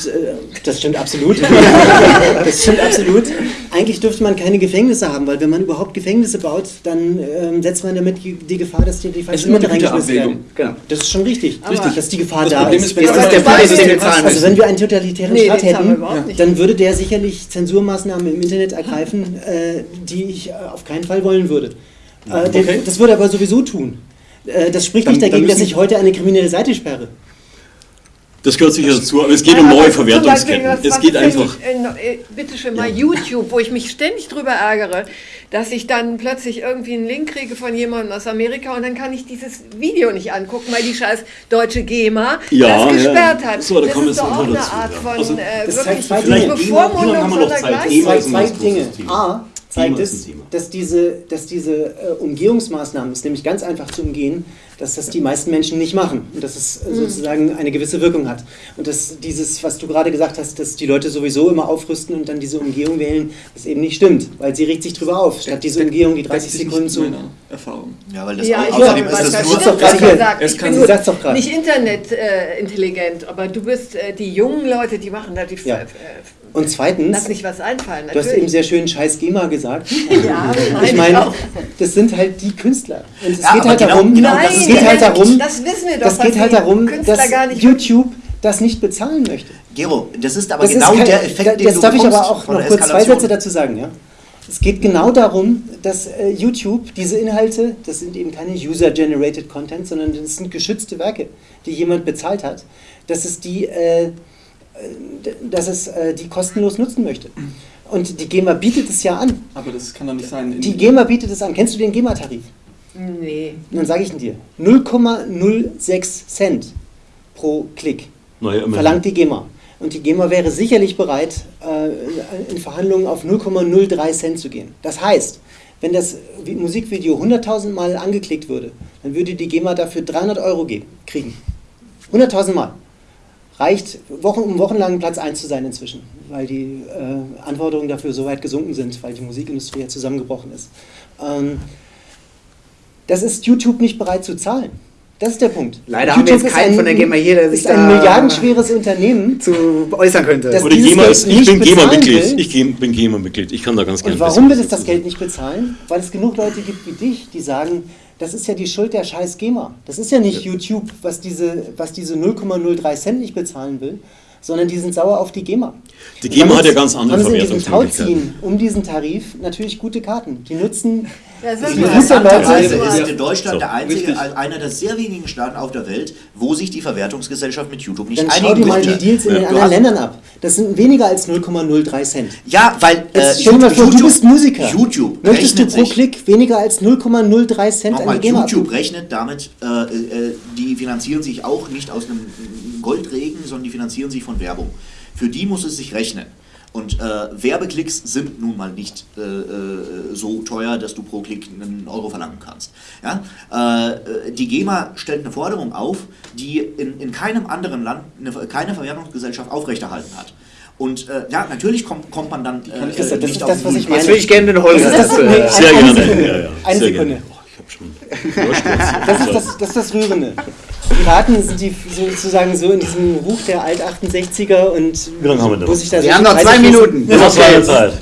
das stimmt absolut. das stimmt absolut. eigentlich dürfte man keine Gefängnisse haben, weil wenn man überhaupt Gefängnisse baut, dann ähm, setzt man damit die, die Gefahr, dass die, die immer eine reingeschmissen werden. Genau. Das ist schon richtig, Richtig. dass die Gefahr Das da Problem ist. ist, du ist der Preis, den wir Also, zahlen Also wenn wir einen totalitären Nee, Staat hätten, dann würde der sicherlich Zensurmaßnahmen im Internet ergreifen, äh, die ich äh, auf keinen Fall wollen würde. Äh, der, Okay. Das würde er aber sowieso tun. Äh, das spricht Dann- nicht dagegen, dass ich heute eine kriminelle Seite sperre. Das gehört sicher dazu, aber es geht Ja, um neue Beispiel, Verwertungsketten. Es geht einfach. äh, bitte schön mal YouTube, wo ich mich ständig drüber ärgere, dass ich dann plötzlich irgendwie einen Link kriege von jemandem aus Amerika und dann kann ich dieses Video nicht angucken, weil die scheiß deutsche GEMA Ja, das gesperrt ja. hat. So, da das kommen ist doch jetzt auch eine dazu, Art ja. von Also, äh, das wirklich Bevormundung Zeit? sondergleichen. GEMA Zwei, Dinge. A, zeigt es, dass diese, dass diese äh, Umgehungsmaßnahmen, ist nämlich ganz einfach zu umgehen, dass das die meisten Menschen nicht machen und dass es äh, sozusagen eine gewisse Wirkung hat. Und dass dieses, was du gerade gesagt hast, dass die Leute sowieso immer aufrüsten und dann diese Umgehung wählen, das eben nicht stimmt, weil sie regt sich drüber auf, statt diese Umgehung, die 30 Deckt sich Sekunden zu... Erfahrung. Ja, weil das Ja, au- ich außerdem glaube, ist das da nur. was gerade er hier. sagt. Es Ich kann bin Sag's doch gerade. nicht Internet äh, intelligent, aber du bist äh, die jungen Leute, die machen da die Ja. äh, Und zweitens, lass nicht was einfallen. du hast eben sehr schön scheiß GEMA gesagt. ja, Ich meine, das sind halt die Künstler. Und es Ja, geht halt genau- darum, genau Nein, es geht halt das- darum, das wissen wir doch, das geht halt darum, Künstler dass gar nicht YouTube das nicht bezahlen möchte. Gero, das ist aber Das genau ist kein, der Effekt, da- den Jetzt du darf ich aber auch noch kurz zwei. Sätze dazu sagen. Ja? Es geht genau darum, dass äh, YouTube diese Inhalte, das sind eben keine User-Generated Content, sondern das sind geschützte Werke, die jemand bezahlt hat, dass es die, äh, dass es äh, die kostenlos nutzen möchte. Und die GEMA bietet es ja an. Aber das kann doch nicht sein. Die GEMA bietet es an. Kennst du den GEMA-Tarif? Nee. Dann sage ich ihn dir. 0,06 Cent pro Klick Naja, verlangt die GEMA. Und die GEMA wäre sicherlich bereit, äh, in Verhandlungen auf 0,03 Cent zu gehen. Das heißt, wenn das Vi- Musikvideo 100.000 Mal angeklickt würde, dann würde die GEMA dafür 300 Euro geben, kriegen. 100.000 Mal. Reicht, Wochen, um wochenlang Platz 1 zu sein inzwischen, weil die äh, Anforderungen dafür so weit gesunken sind, weil die Musikindustrie ja zusammengebrochen ist. Ähm, das ist YouTube nicht bereit zu zahlen. Das ist der Punkt. Leider haben wir jetzt keinen von der GEMA hier, der sich ist ein da- milliardenschweres Unternehmen. zu äußern könnte. Das- Oder GEMA ist, ich bin GEMA-Mitglied. will. Ich bin GEMA-Mitglied. Ich kann da ganz gerne Und warum will was es das Geld nicht bezahlen? Weil es genug Leute gibt wie dich, die sagen, das ist ja die Schuld der scheiß GEMA. Das ist ja nicht YouTube, was diese, was diese 0,03 Cent nicht bezahlen will, sondern die sind sauer auf die GEMA. Die GEMA Damit hat ja ganz andere haben sie Verwertungsmöglichkeiten. Tauziehen um diesen Tarif natürlich gute Karten. Die nutzen Ja, die mal. Interessanterweise ist in Deutschland So, der einzige, einer der sehr wenigen Staaten auf der Welt, wo sich die Verwertungsgesellschaft mit YouTube nicht Dann schau einigen dir mal die. Deals in den Du anderen Ländern ab. Das sind weniger als 0,03 Cent. Ja, weil äh, mal vor, du bist Musiker. YouTube Möchtest du rechnet pro sich, Klick weniger als 0,03 Cent an die GEMA YouTube abgeben? rechnet damit, äh, äh, die finanzieren sich auch nicht aus einem Goldregen, sondern die finanzieren sich von Werbung. Für die muss es sich rechnen. Und äh, Werbeklicks sind nun mal nicht äh, äh, so teuer, dass du pro Klick einen Euro verlangen kannst. Ja? Äh, äh, die GEMA stellt eine Forderung auf, die in, in keinem anderen Land eine, keine Verwertungsgesellschaft aufrechterhalten hat. Und äh, ja, natürlich kommt, kommt man dann äh, Das ist- das nicht ist auf das, den was ich meine. Jetzt würde ich gerne den Holger. Das nee, Sehr eine gerne. Sekunde. Ja, ja, Eine Sekunde. Habe schon. Das ist das, das ist das Rührende. Die Raten sind die sozusagen so in diesem Ruch der Alt-68er und Wie lange haben wir denn wo noch? sich da Wir haben noch zwei. Minuten. Das war Zeit.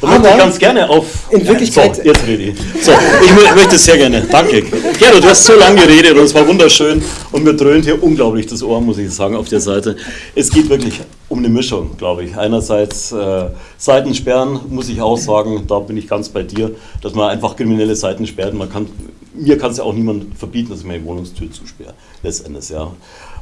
Da möchte ich ganz gerne auf. in Wirklichkeit- So, jetzt rede ich. So, ich mö- möchte sehr gerne. Danke. Gero, du hast so lange geredet und es war wunderschön und mir dröhnt hier unglaublich das Ohr, muss ich sagen, auf der Seite. Es geht wirklich um eine Mischung, glaube ich. Einerseits äh, Seiten sperren, muss ich auch sagen, da bin ich ganz bei dir, dass man einfach kriminelle Seiten sperrt. Man kann, mir kann es ja auch niemand verbieten, dass ich meine Wohnungstür zusperre, letztendlich, ja.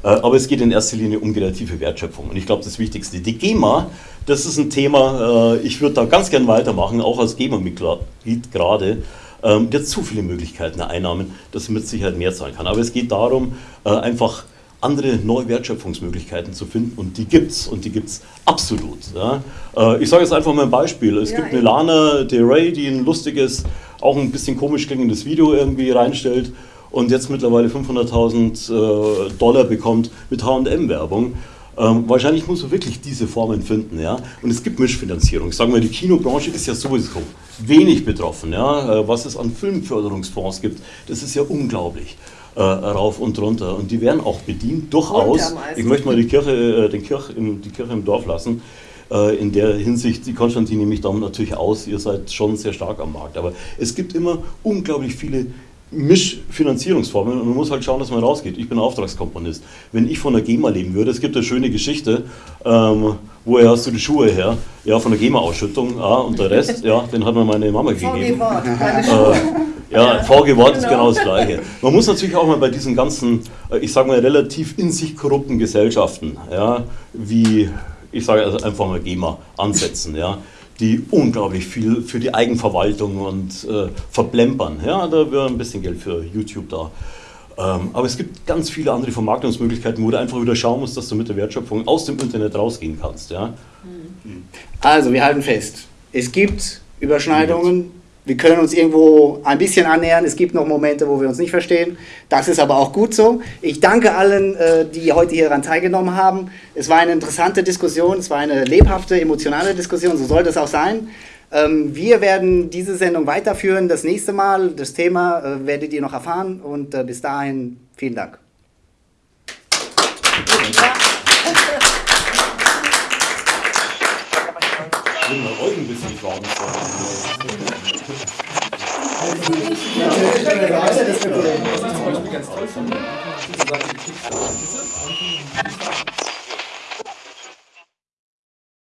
Äh, Aber es geht in erster Linie um kreative Wertschöpfung. Und ich glaube, das Wichtigste, die GEMA, das ist ein Thema, äh, ich würde da ganz gern weitermachen, auch als GEMA-Mitglied gerade. Ähm, Der hat zu viele Möglichkeiten der Einnahmen, dass er mit Sicherheit mehr zahlen kann. Aber es geht darum, äh, einfach andere neue Wertschöpfungsmöglichkeiten zu finden und die gibt's und die gibt's absolut. Ja. Äh, Ich sage jetzt einfach mal ein Beispiel. Es Ja, gibt eine. Lana Del Rey, die ein lustiges, auch ein bisschen komisch klingendes Video irgendwie reinstellt und jetzt mittlerweile 500.000 äh, Dollar bekommt mit H&M-Werbung. Ähm, wahrscheinlich muss man wirklich diese Formen finden, ja. Und es gibt Mischfinanzierung. Ich sage mal, die Kinobranche ist ja sowieso wenig betroffen, ja. Äh, was es an Filmförderungsfonds gibt, das ist ja unglaublich. Äh, rauf und runter. Und die werden auch bedient, durchaus. Ich möchte mal die Kirche, äh, den Kirch im, die Kirche im Dorf lassen. Äh, in der Hinsicht, die Konstantin nehme ich dann natürlich aus, ihr seid schon sehr stark am Markt. Aber es gibt immer unglaublich viele Mischfinanzierungsformen und man muss halt schauen, dass man rausgeht. Ich bin Auftragskomponist. Wenn ich von der GEMA leben würde, es gibt eine schöne Geschichte, ähm, woher hast du die Schuhe her? Ja, von der GEMA-Ausschüttung, ah, und der Rest, ja, den hat mir meine Mama gegeben. VG-Wort, meine Schuhe. Äh, ja, VG-Wort ist genau das Gleiche. Man muss natürlich auch mal bei diesen ganzen, äh, ich sage mal, relativ in sich korrupten Gesellschaften, ja, wie, ich sage also einfach mal GEMA, ansetzen, ja die unglaublich viel für die Eigenverwaltung und äh, verplempern. Ja, da wäre ein bisschen Geld für YouTube da. Ähm, aber es gibt ganz viele andere Vermarktungsmöglichkeiten, wo du einfach wieder schauen musst, dass du mit der Wertschöpfung aus dem Internet rausgehen kannst. Ja? Also, wir halten fest. Es gibt Überschneidungen. Wir können uns irgendwo ein bisschen annähern. Es gibt noch Momente, wo wir uns nicht verstehen. Das ist aber auch gut so. Ich danke allen, äh, die heute hier daran teilgenommen haben. Es war eine interessante Diskussion. Es war eine lebhafte, emotionale Diskussion. So soll das auch sein. Ähm, Wir werden diese Sendung weiterführen. Das nächste Mal, das Thema äh, werdet ihr noch erfahren. Und äh, bis dahin, vielen Dank. Ich bin bei euch ein bisschen warm. Was ich ganz toll fand, sozusagen die Kickstarter.